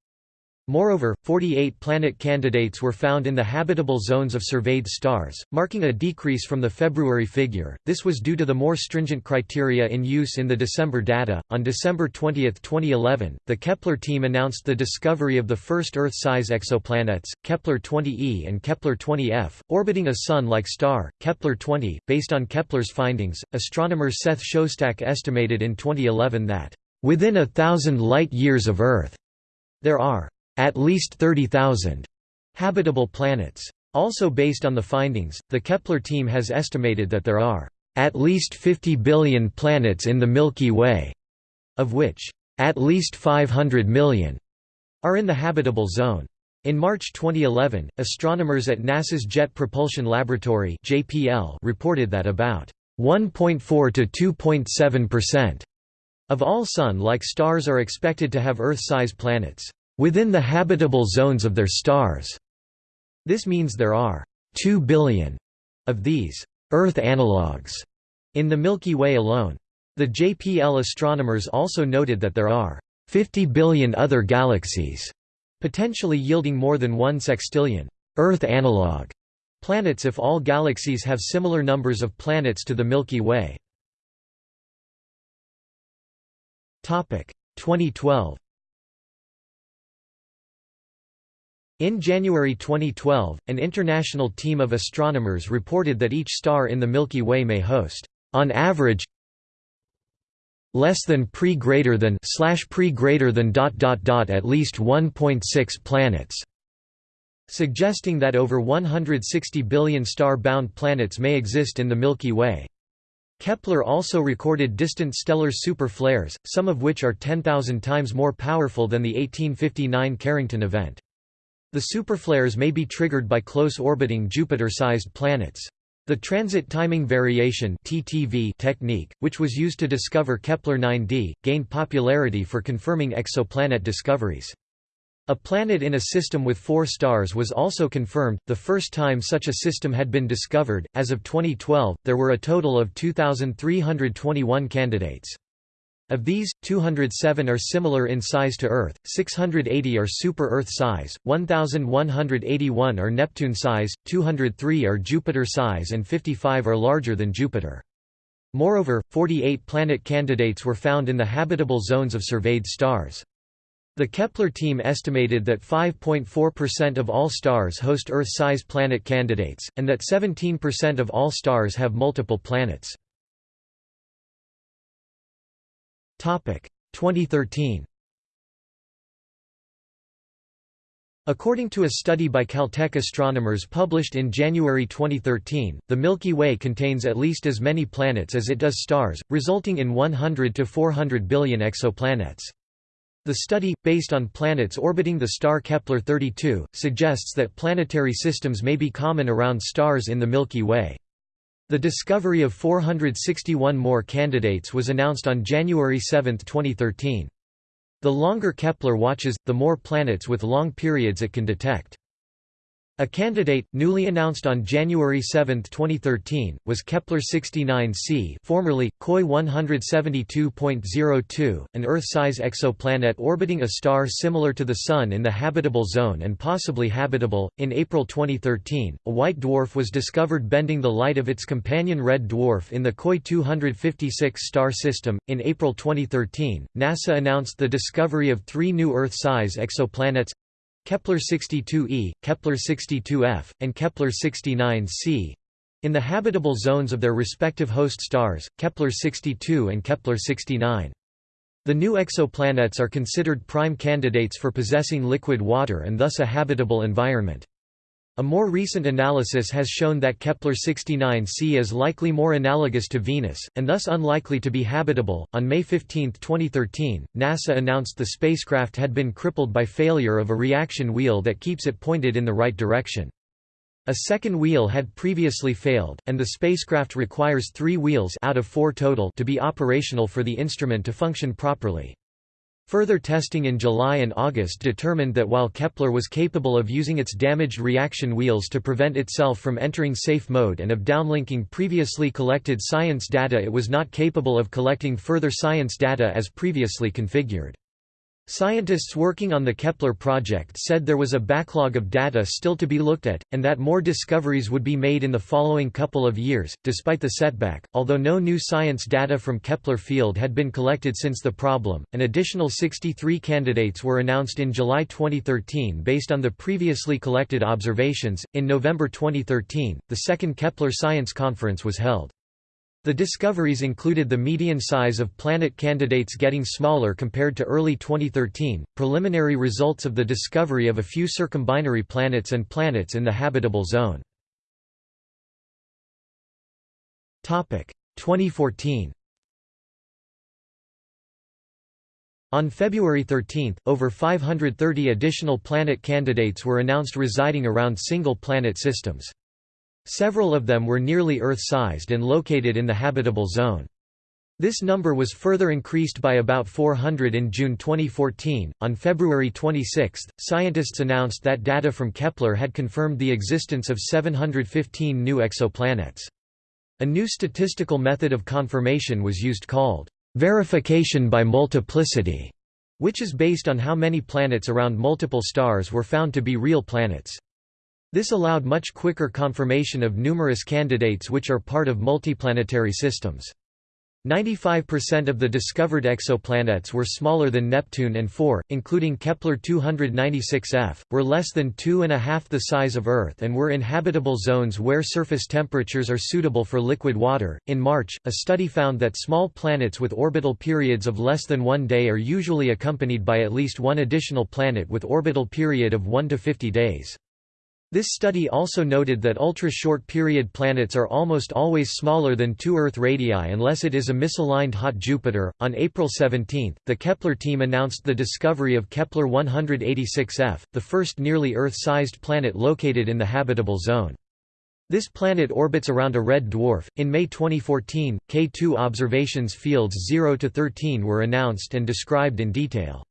Moreover, 48 planet candidates were found in the habitable zones of surveyed stars, marking a decrease from the February figure. This was due to the more stringent criteria in use in the December data. On December 20, 2011, the Kepler team announced the discovery of the first Earth-size exoplanets, Kepler 20e and Kepler 20f, orbiting a Sun-like star, Kepler 20. Based on Kepler's findings, astronomer Seth Shostak estimated in 2011 that within a thousand light-years of Earth, there are at least 30,000 habitable planets. Also based on the findings, the Kepler team has estimated that there are at least 50 billion planets in the Milky Way, of which at least 500 million are in the habitable zone. In March 2011, astronomers at NASA's Jet Propulsion Laboratory (JPL) reported that about 1.4 to 2.7% of all Sun-like stars are expected to have Earth-size planets within the habitable zones of their stars. This means there are 2 billion of these Earth analogues in the Milky Way alone. The JPL astronomers also noted that there are 50 billion other galaxies, potentially yielding more than 1 sextillion Earth analog planets if all galaxies have similar numbers of planets to the Milky Way. 2012 In January 2012, an international team of astronomers reported that each star in the Milky Way may host, on average, less than pre greater than slash pre greater than dot dot dot at least 1.6 planets, suggesting that over 160 billion star-bound planets may exist in the Milky Way. Kepler also recorded distant stellar super flares, some of which are 10,000 times more powerful than the 1859 Carrington event. The superflares may be triggered by close orbiting Jupiter-sized planets. The transit timing variation (TTV) technique, which was used to discover Kepler 9d, gained popularity for confirming exoplanet discoveries. A planet in a system with four stars was also confirmed, the first time such a system had been discovered. As of 2012, there were a total of 2,321 candidates. Of these, 207 are similar in size to Earth, 680 are super-Earth size, 1,181 are Neptune size, 203 are Jupiter size and 55 are larger than Jupiter. Moreover, 48 planet candidates were found in the habitable zones of surveyed stars. The Kepler team estimated that 5.4% of all stars host Earth-size planet candidates, and that 17% of all stars have multiple planets. 2013 According to a study by Caltech astronomers published in January 2013, the Milky Way contains at least as many planets as it does stars, resulting in 100 to 400 billion exoplanets. The study, based on planets orbiting the star Kepler-32, suggests that planetary systems may be common around stars in the Milky Way. The discovery of 461 more candidates was announced on January 7, 2013. The longer Kepler watches, the more planets with long periods it can detect. A candidate, newly announced on January 7, 2013, was Kepler-69c formerly, KOI 172.02, an Earth-size exoplanet orbiting a star similar to the Sun in the habitable zone and possibly habitable. In April 2013, a white dwarf was discovered bending the light of its companion red dwarf in the KOI 256 star system. In April 2013, NASA announced the discovery of three new Earth-size exoplanets Kepler 62e, Kepler 62f, and Kepler 69c in the habitable zones of their respective host stars, Kepler 62 and Kepler 69. The new exoplanets are considered prime candidates for possessing liquid water and thus a habitable environment. A more recent analysis has shown that Kepler-69c is likely more analogous to Venus, and thus unlikely to be habitable. On May 15, 2013, NASA announced the spacecraft had been crippled by failure of a reaction wheel that keeps it pointed in the right direction. A second wheel had previously failed, and the spacecraft requires three wheels out of four total to be operational for the instrument to function properly. Further testing in July and August determined that while Kepler was capable of using its damaged reaction wheels to prevent itself from entering safe mode and of downlinking previously collected science data it was not capable of collecting further science data as previously configured. Scientists working on the Kepler project said there was a backlog of data still to be looked at, and that more discoveries would be made in the following couple of years. Despite the setback, although no new science data from Kepler field had been collected since the problem, an additional 63 candidates were announced in July 2013 based on the previously collected observations. In November 2013, the second Kepler Science Conference was held. The discoveries included the median size of planet candidates getting smaller compared to early 2013, preliminary results of the discovery of a few circumbinary planets and planets in the habitable zone. 2014 On February 13, over 530 additional planet candidates were announced residing around single-planet systems. Several of them were nearly Earth-sized and located in the habitable zone. This number was further increased by about 400 in June 2014. On February 26, scientists announced that data from Kepler had confirmed the existence of 715 new exoplanets. A new statistical method of confirmation was used called verification by multiplicity, which is based on how many planets around multiple stars were found to be real planets. This allowed much quicker confirmation of numerous candidates which are part of multiplanetary systems. 95% of the discovered exoplanets were smaller than Neptune and 4, including Kepler-296f, were less than two and a half the size of Earth and were in habitable zones where surface temperatures are suitable for liquid water. In March, a study found that small planets with orbital periods of less than one day are usually accompanied by at least one additional planet with orbital period of 1 to 50 days. This study also noted that ultra-short period planets are almost always smaller than two Earth radii unless it is a misaligned hot Jupiter. On April 17, the Kepler team announced the discovery of Kepler 186f, the first nearly Earth-sized planet located in the habitable zone. This planet orbits around a red dwarf. In May 2014, K2 observations fields 0 to 13 were announced and described in detail.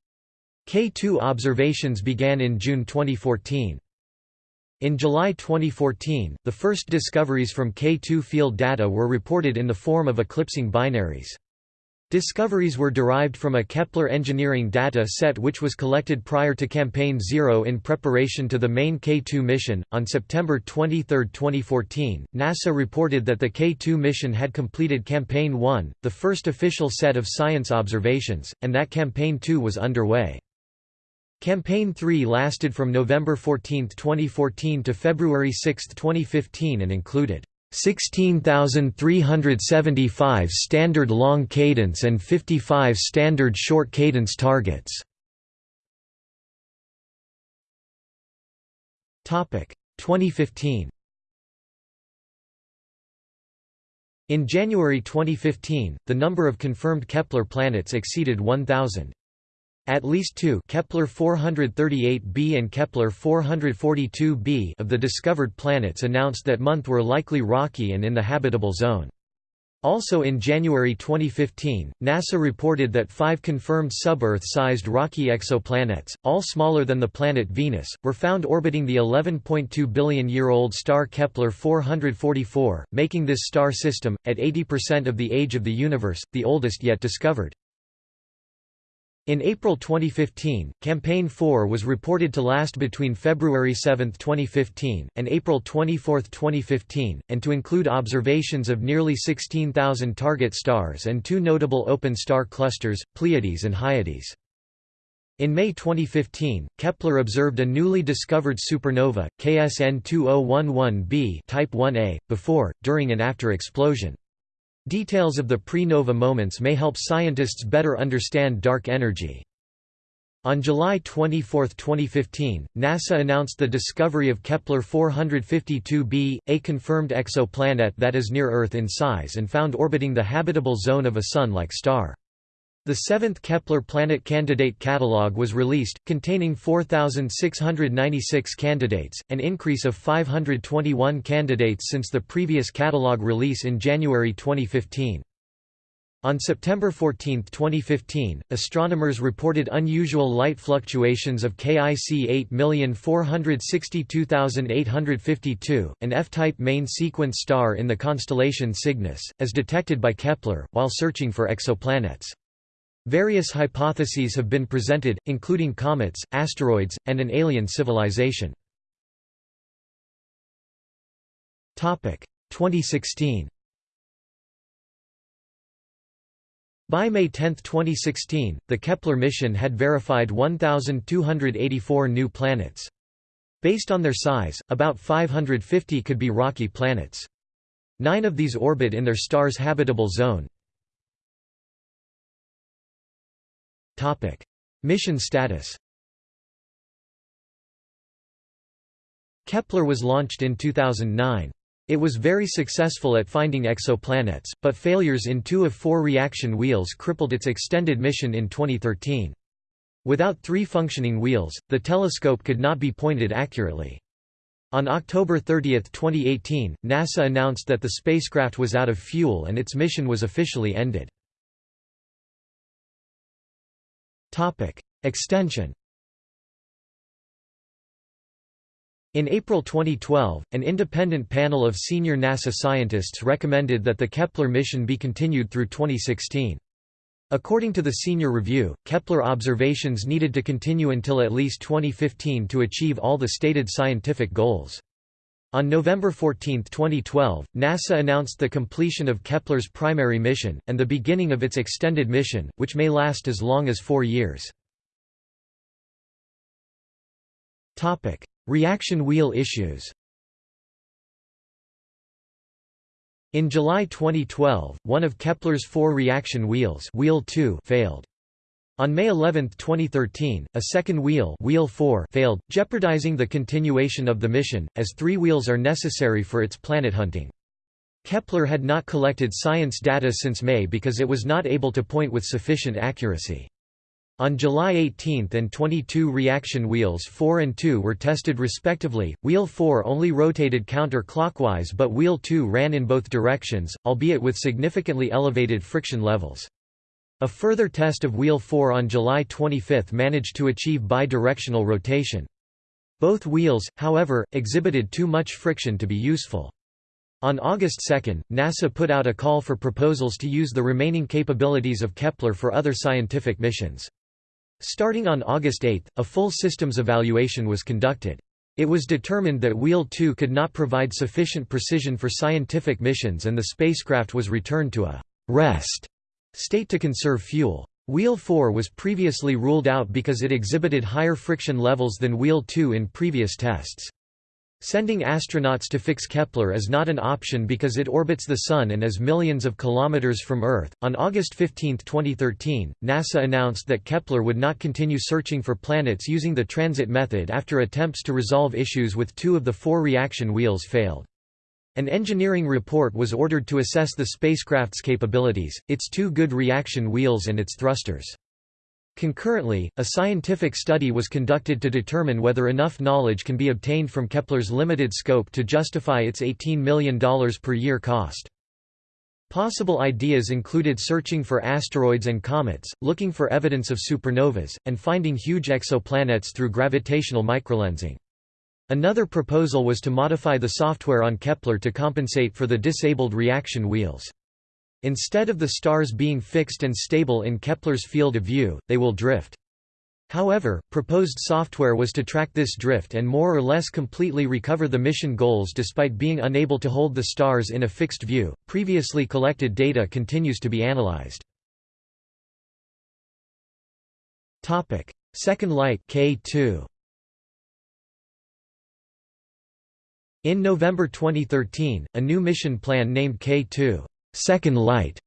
K2 observations began in June 2014. In July 2014, the first discoveries from K2 field data were reported in the form of eclipsing binaries. Discoveries were derived from a Kepler engineering data set which was collected prior to Campaign 0 in preparation to the main K2 mission. On September 23, 2014, NASA reported that the K2 mission had completed Campaign 1, the first official set of science observations, and that Campaign 2 was underway. Campaign 3 lasted from November 14, 2014 to February 6, 2015 and included 16,375 standard long cadence and 55 standard short cadence targets. 2015 In January 2015, the number of confirmed Kepler planets exceeded 1,000. At least two Kepler 438b and Kepler 442b of the discovered planets announced that month were likely rocky and in the habitable zone. Also in January 2015, NASA reported that five confirmed sub-Earth-sized rocky exoplanets, all smaller than the planet Venus, were found orbiting the 11.2 billion-year-old star Kepler 444, making this star system, at 80% of the age of the universe, the oldest yet discovered. In April 2015, Campaign 4 was reported to last between February 7, 2015, and April 24, 2015, and to include observations of nearly 16,000 target stars and two notable open star clusters, Pleiades and Hyades. In May 2015, Kepler observed a newly discovered supernova, KSN 2011b type 1a, before, during and after explosion. Details of the pre-nova moments may help scientists better understand dark energy. On July 24, 2015, NASA announced the discovery of Kepler 452b, a confirmed exoplanet that is near Earth in size and found orbiting the habitable zone of a Sun-like star. The seventh Kepler Planet Candidate Catalog was released, containing 4,696 candidates, an increase of 521 candidates since the previous catalog release in January 2015. On September 14, 2015, astronomers reported unusual light fluctuations of KIC 8462852, an F-type main sequence star in the constellation Cygnus, as detected by Kepler, while searching for exoplanets. Various hypotheses have been presented, including comets, asteroids, and an alien civilization. 2016 By May 10, 2016, the Kepler mission had verified 1,284 new planets. Based on their size, about 550 could be rocky planets. Nine of these orbit in their star's habitable zone, Topic: Mission status. Kepler was launched in 2009. It was very successful at finding exoplanets, but failures in two of four reaction wheels crippled its extended mission in 2013. Without three functioning wheels, the telescope could not be pointed accurately. On October 30, 2018, NASA announced that the spacecraft was out of fuel and its mission was officially ended. Extension In April 2012, an independent panel of senior NASA scientists recommended that the Kepler mission be continued through 2016. According to the senior review, Kepler observations needed to continue until at least 2015 to achieve all the stated scientific goals. On November 14, 2012, NASA announced the completion of Kepler's primary mission, and the beginning of its extended mission, which may last as long as four years. Reaction wheel issues In July 2012, one of Kepler's four reaction wheels wheel 2 failed. On May 11, 2013, a second wheel, wheel 4 failed, jeopardizing the continuation of the mission, as three wheels are necessary for its planet hunting. Kepler had not collected science data since May because it was not able to point with sufficient accuracy. On July 18 and 22 reaction wheels 4 and 2 were tested respectively, wheel 4 only rotated counter-clockwise but wheel 2 ran in both directions, albeit with significantly elevated friction levels. A further test of Wheel 4 on July 25 managed to achieve bi-directional rotation. Both wheels, however, exhibited too much friction to be useful. On August 2, NASA put out a call for proposals to use the remaining capabilities of Kepler for other scientific missions. Starting on August 8, a full systems evaluation was conducted. It was determined that Wheel 2 could not provide sufficient precision for scientific missions and the spacecraft was returned to a «rest» state to conserve fuel. Wheel 4 was previously ruled out because it exhibited higher friction levels than Wheel 2 in previous tests. Sending astronauts to fix Kepler is not an option because it orbits the Sun and is millions of kilometers from Earth. On August 15, 2013, NASA announced that Kepler would not continue searching for planets using the transit method after attempts to resolve issues with two of the four reaction wheels failed. An engineering report was ordered to assess the spacecraft's capabilities, its two good reaction wheels and its thrusters. Concurrently, a scientific study was conducted to determine whether enough knowledge can be obtained from Kepler's limited scope to justify its $18 million per year cost. Possible ideas included searching for asteroids and comets, looking for evidence of supernovas, and finding huge exoplanets through gravitational microlensing. Another proposal was to modify the software on Kepler to compensate for the disabled reaction wheels. Instead of the stars being fixed and stable in Kepler's field of view, they will drift. However, proposed software was to track this drift and more or less completely recover the mission goals despite being unable to hold the stars in a fixed view. Previously collected data continues to be analyzed. Topic: Second Light K2. In November 2013, a new mission plan named K2 Second Light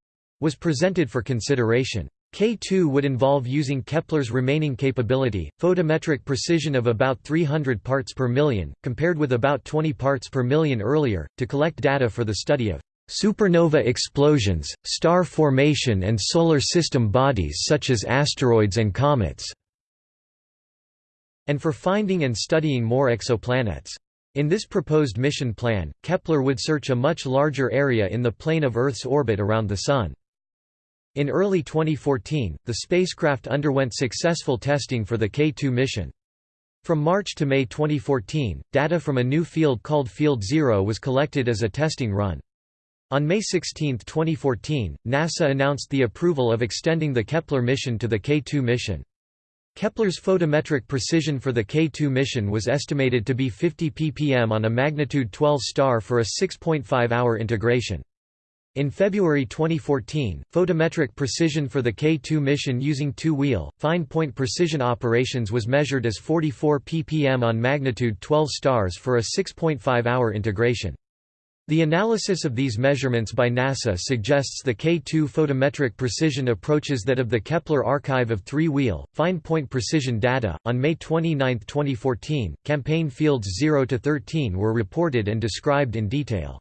was presented for consideration. K2 would involve using Kepler's remaining capability, photometric precision of about 300 parts per million, compared with about 20 parts per million earlier, to collect data for the study of supernova explosions, star formation and solar system bodies such as asteroids and comets, and for finding and studying more exoplanets. In this proposed mission plan, Kepler would search a much larger area in the plane of Earth's orbit around the Sun. In early 2014, the spacecraft underwent successful testing for the K2 mission. From March to May 2014, data from a new field called Field Zero was collected as a testing run. On May 16, 2014, NASA announced the approval of extending the Kepler mission to the K2 mission. Kepler's photometric precision for the K2 mission was estimated to be 50 ppm on a magnitude 12 star for a 6.5-hour integration. In February 2014, photometric precision for the K2 mission using two-wheel, fine-point precision operations was measured as 44 ppm on magnitude 12 stars for a 6.5-hour integration. The analysis of these measurements by NASA suggests the K2 photometric precision approaches that of the Kepler archive of three-wheel, fine-point precision data. On May 29, 2014, campaign fields 0 to 13 were reported and described in detail.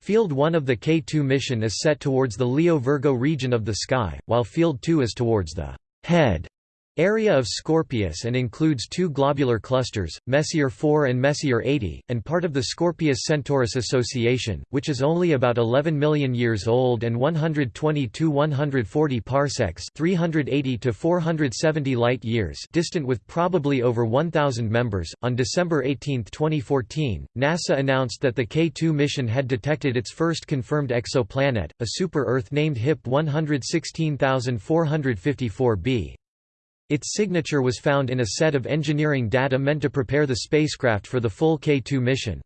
Field 1 of the K2 mission is set towards the Leo-Virgo region of the sky, while Field 2 is towards the head area of Scorpius and includes two globular clusters, Messier 4 and Messier 80, and part of the Scorpius-Centaurus Association, which is only about 11 million years old and 120 to 140 parsecs, 380 to 470 light years, distant with probably over 1000 members. On December 18, 2014, NASA announced that the K2 mission had detected its first confirmed exoplanet, a super-Earth named HIP 116454b. Its signature was found in a set of engineering data meant to prepare the spacecraft for the full K2 mission.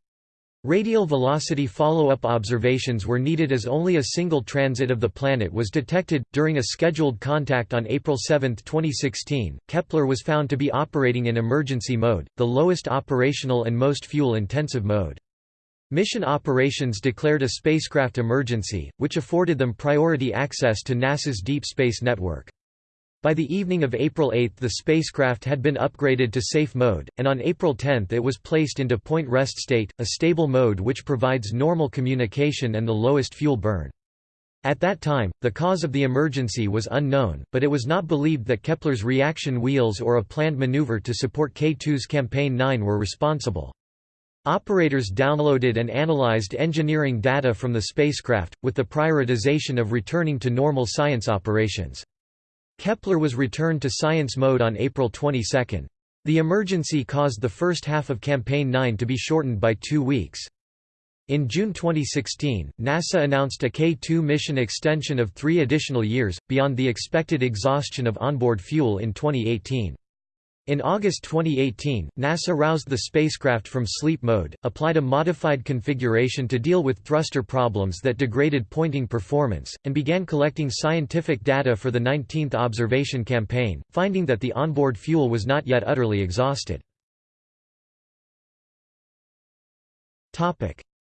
Radial velocity follow-up observations were needed as only a single transit of the planet was detected. During a scheduled contact on April 7, 2016, Kepler was found to be operating in emergency mode, the lowest operational and most fuel-intensive mode. Mission operations declared a spacecraft emergency, which afforded them priority access to NASA's Deep Space Network. By the evening of April 8 the spacecraft had been upgraded to safe mode, and on April 10 it was placed into point rest state, a stable mode which provides normal communication and the lowest fuel burn. At that time, the cause of the emergency was unknown, but it was not believed that Kepler's reaction wheels or a planned maneuver to support K2's Campaign 9 were responsible. Operators downloaded and analyzed engineering data from the spacecraft, with the prioritization of returning to normal science operations. Kepler was returned to science mode on April 22. The emergency caused the first half of Campaign 9 to be shortened by two weeks. In June 2016, NASA announced a K2 mission extension of three additional years, beyond the expected exhaustion of onboard fuel in 2018. In August 2018, NASA roused the spacecraft from sleep mode, applied a modified configuration to deal with thruster problems that degraded pointing performance, and began collecting scientific data for the 19th observation campaign, finding that the onboard fuel was not yet utterly exhausted.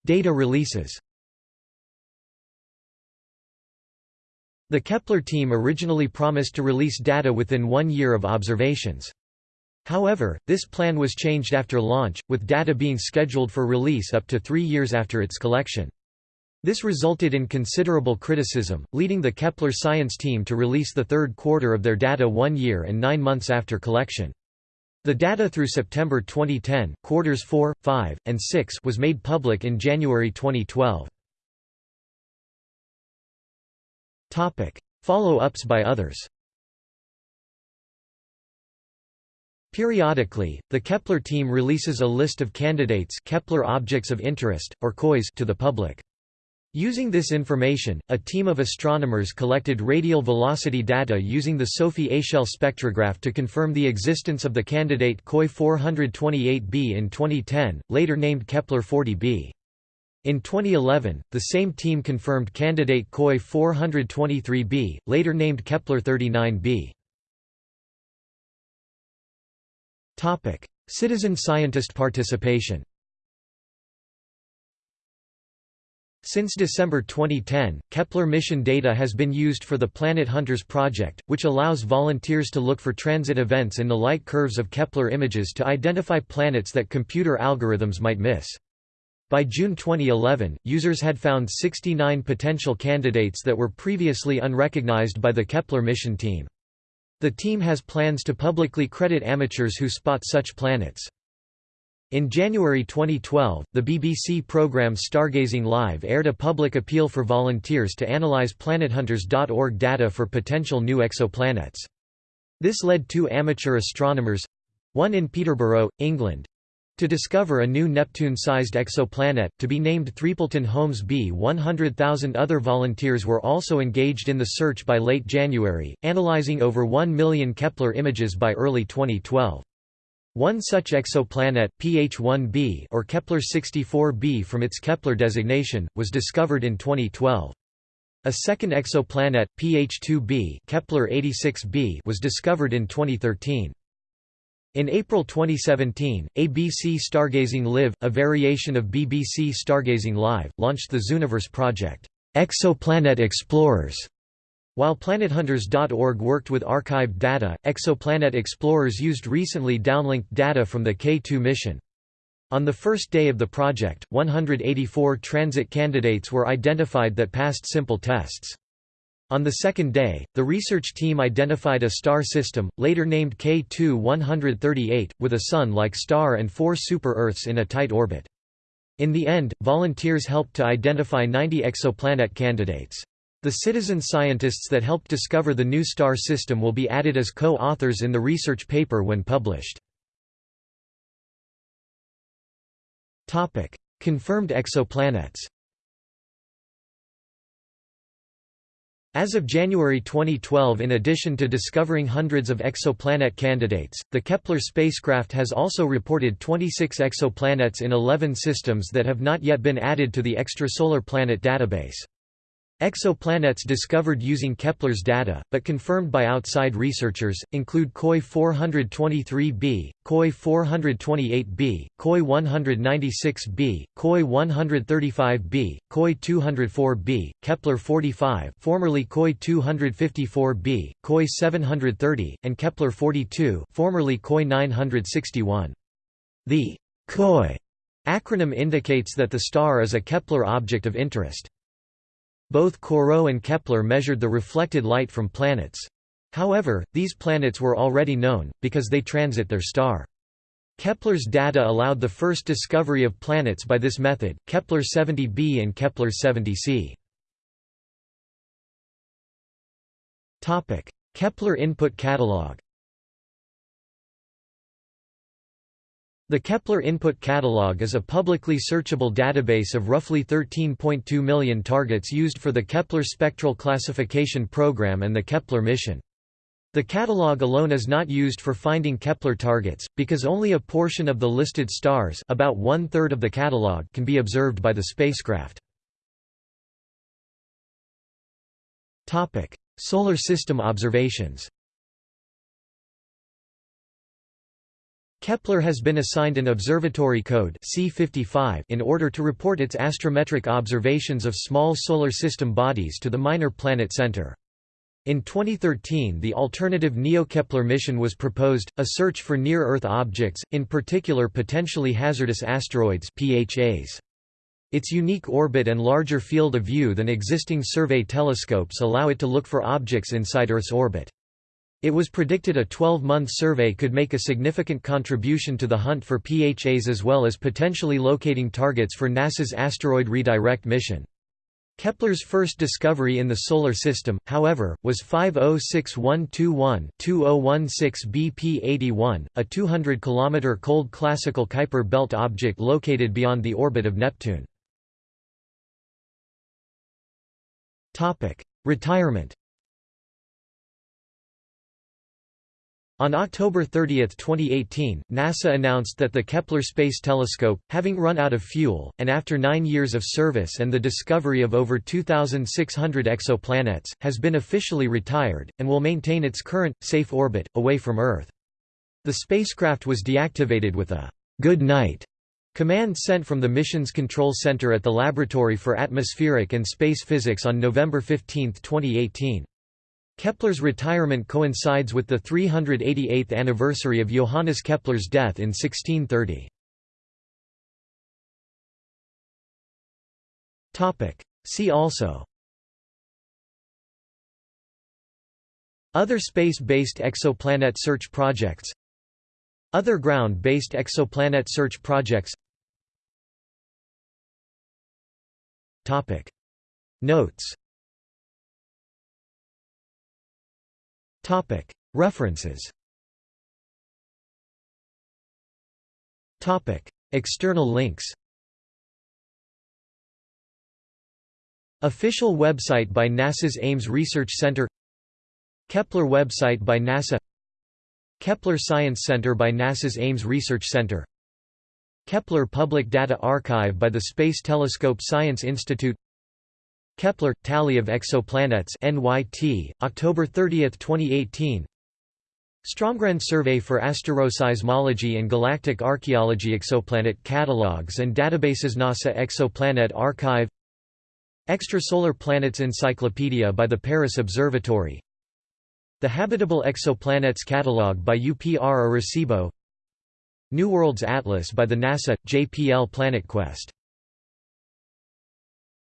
Data releases The Kepler team originally promised to release data within one year of observations. However, this plan was changed after launch, with data being scheduled for release up to three years after its collection. This resulted in considerable criticism, leading the Kepler science team to release the third quarter of their data one year and nine months after collection. The data through September 2010, quarters 4, 5, and 6 was made public in January 2012. Follow-ups by others Periodically, the Kepler team releases a list of candidates Kepler objects of interest, or KOIs to the public. Using this information, a team of astronomers collected radial velocity data using the Sophie Échelle spectrograph to confirm the existence of the candidate KOI 428b in 2010, later named Kepler 40b. In 2011, the same team confirmed candidate KOI 423b, later named Kepler 39b. Citizen scientist participation Since December 2010, Kepler mission data has been used for the Planet Hunters project, which allows volunteers to look for transit events in the light curves of Kepler images to identify planets that computer algorithms might miss. By June 2011, users had found 69 potential candidates that were previously unrecognized by the Kepler mission team. The team has plans to publicly credit amateurs who spot such planets. In January 2012, the BBC programme Stargazing Live aired a public appeal for volunteers to analyse planethunters.org data for potential new exoplanets. This led two amateur astronomers—one in Peterborough, England, to discover a new Neptune-sized exoplanet, to be named Threapleton Holmes b 100,000 other volunteers were also engaged in the search by late January, analyzing over 1 million Kepler images by early 2012. One such exoplanet, PH1b or Kepler 64b from its Kepler designation, was discovered in 2012. A second exoplanet, PH2b Kepler 86b was discovered in 2013. In April 2017, ABC Stargazing Live, a variation of BBC Stargazing Live, launched the Zooniverse project, Exoplanet Explorers, while PlanetHunters.org worked with archived data, Exoplanet Explorers used recently downlinked data from the K2 mission. On the first day of the project, 184 transit candidates were identified that passed simple tests. On the second day, the research team identified a star system, later named K2-138, with a Sun-like star and four super-Earths in a tight orbit. In the end, volunteers helped to identify 90 exoplanet candidates. The citizen scientists that helped discover the new star system will be added as co-authors in the research paper when published. Confirmed exoplanets As of January 2012 in addition to discovering hundreds of exoplanet candidates, the Kepler spacecraft has also reported 26 exoplanets in 11 systems that have not yet been added to the extrasolar planet database. Exoplanets discovered using Kepler's data, but confirmed by outside researchers, include KOI 423b, KOI 428b, KOI 196b, KOI 135b, KOI 204b, Kepler 45 formerly KOI 254b, KOI 730, and Kepler 42 formerly KOI 961. The KOI acronym indicates that the star is a Kepler object of interest. Both Corot and Kepler measured the reflected light from planets. However, these planets were already known, because they transit their star. Kepler's data allowed the first discovery of planets by this method, Kepler 70b and Kepler 70c. Kepler input catalog The Kepler Input Catalog is a publicly searchable database of roughly 13.2 million targets used for the Kepler Spectral Classification Program and the Kepler mission. The catalog alone is not used for finding Kepler targets, because only a portion of the listed stars about one-third of the catalog can be observed by the spacecraft. Solar System observations Kepler has been assigned an observatory code C55 in order to report its astrometric observations of small solar system bodies to the Minor Planet Center. In 2013 the alternative Neo-Kepler mission was proposed, a search for near-Earth objects, in particular potentially hazardous asteroids PHAs. Its unique orbit and larger field of view than existing survey telescopes allow it to look for objects inside Earth's orbit. It was predicted a 12-month survey could make a significant contribution to the hunt for PHAs as well as potentially locating targets for NASA's Asteroid Redirect mission. Kepler's first discovery in the Solar System, however, was 506121-2016 BP81, a 200-kilometer cold classical Kuiper belt object located beyond the orbit of Neptune. Retirement On October 30, 2018, NASA announced that the Kepler Space Telescope, having run out of fuel, and after nine years of service and the discovery of over 2,600 exoplanets, has been officially retired, and will maintain its current, safe orbit, away from Earth. The spacecraft was deactivated with a «good night» command sent from the Missions Control Center at the Laboratory for Atmospheric and Space Physics on November 15, 2018. Kepler's retirement coincides with the 388th anniversary of Johannes Kepler's death in 1630. See also. Other space-based exoplanet search projects. Other ground-based exoplanet search projects. Notes References. External links. Official website by NASA's Ames Research Center. Kepler website by NASA. Kepler Science Center by NASA's Ames Research Center. Kepler Public Data Archive by the Space Telescope Science Institute Kepler – Tally of Exoplanets NYT, October 30, 2018 Stromgren Survey for Asteroseismology and Galactic Archaeology Exoplanet Catalogs and Databases NASA Exoplanet Archive. Extrasolar Planets Encyclopedia by the Paris Observatory. The Habitable Exoplanets Catalog by UPR Arecibo. New Worlds Atlas by the NASA – JPL PlanetQuest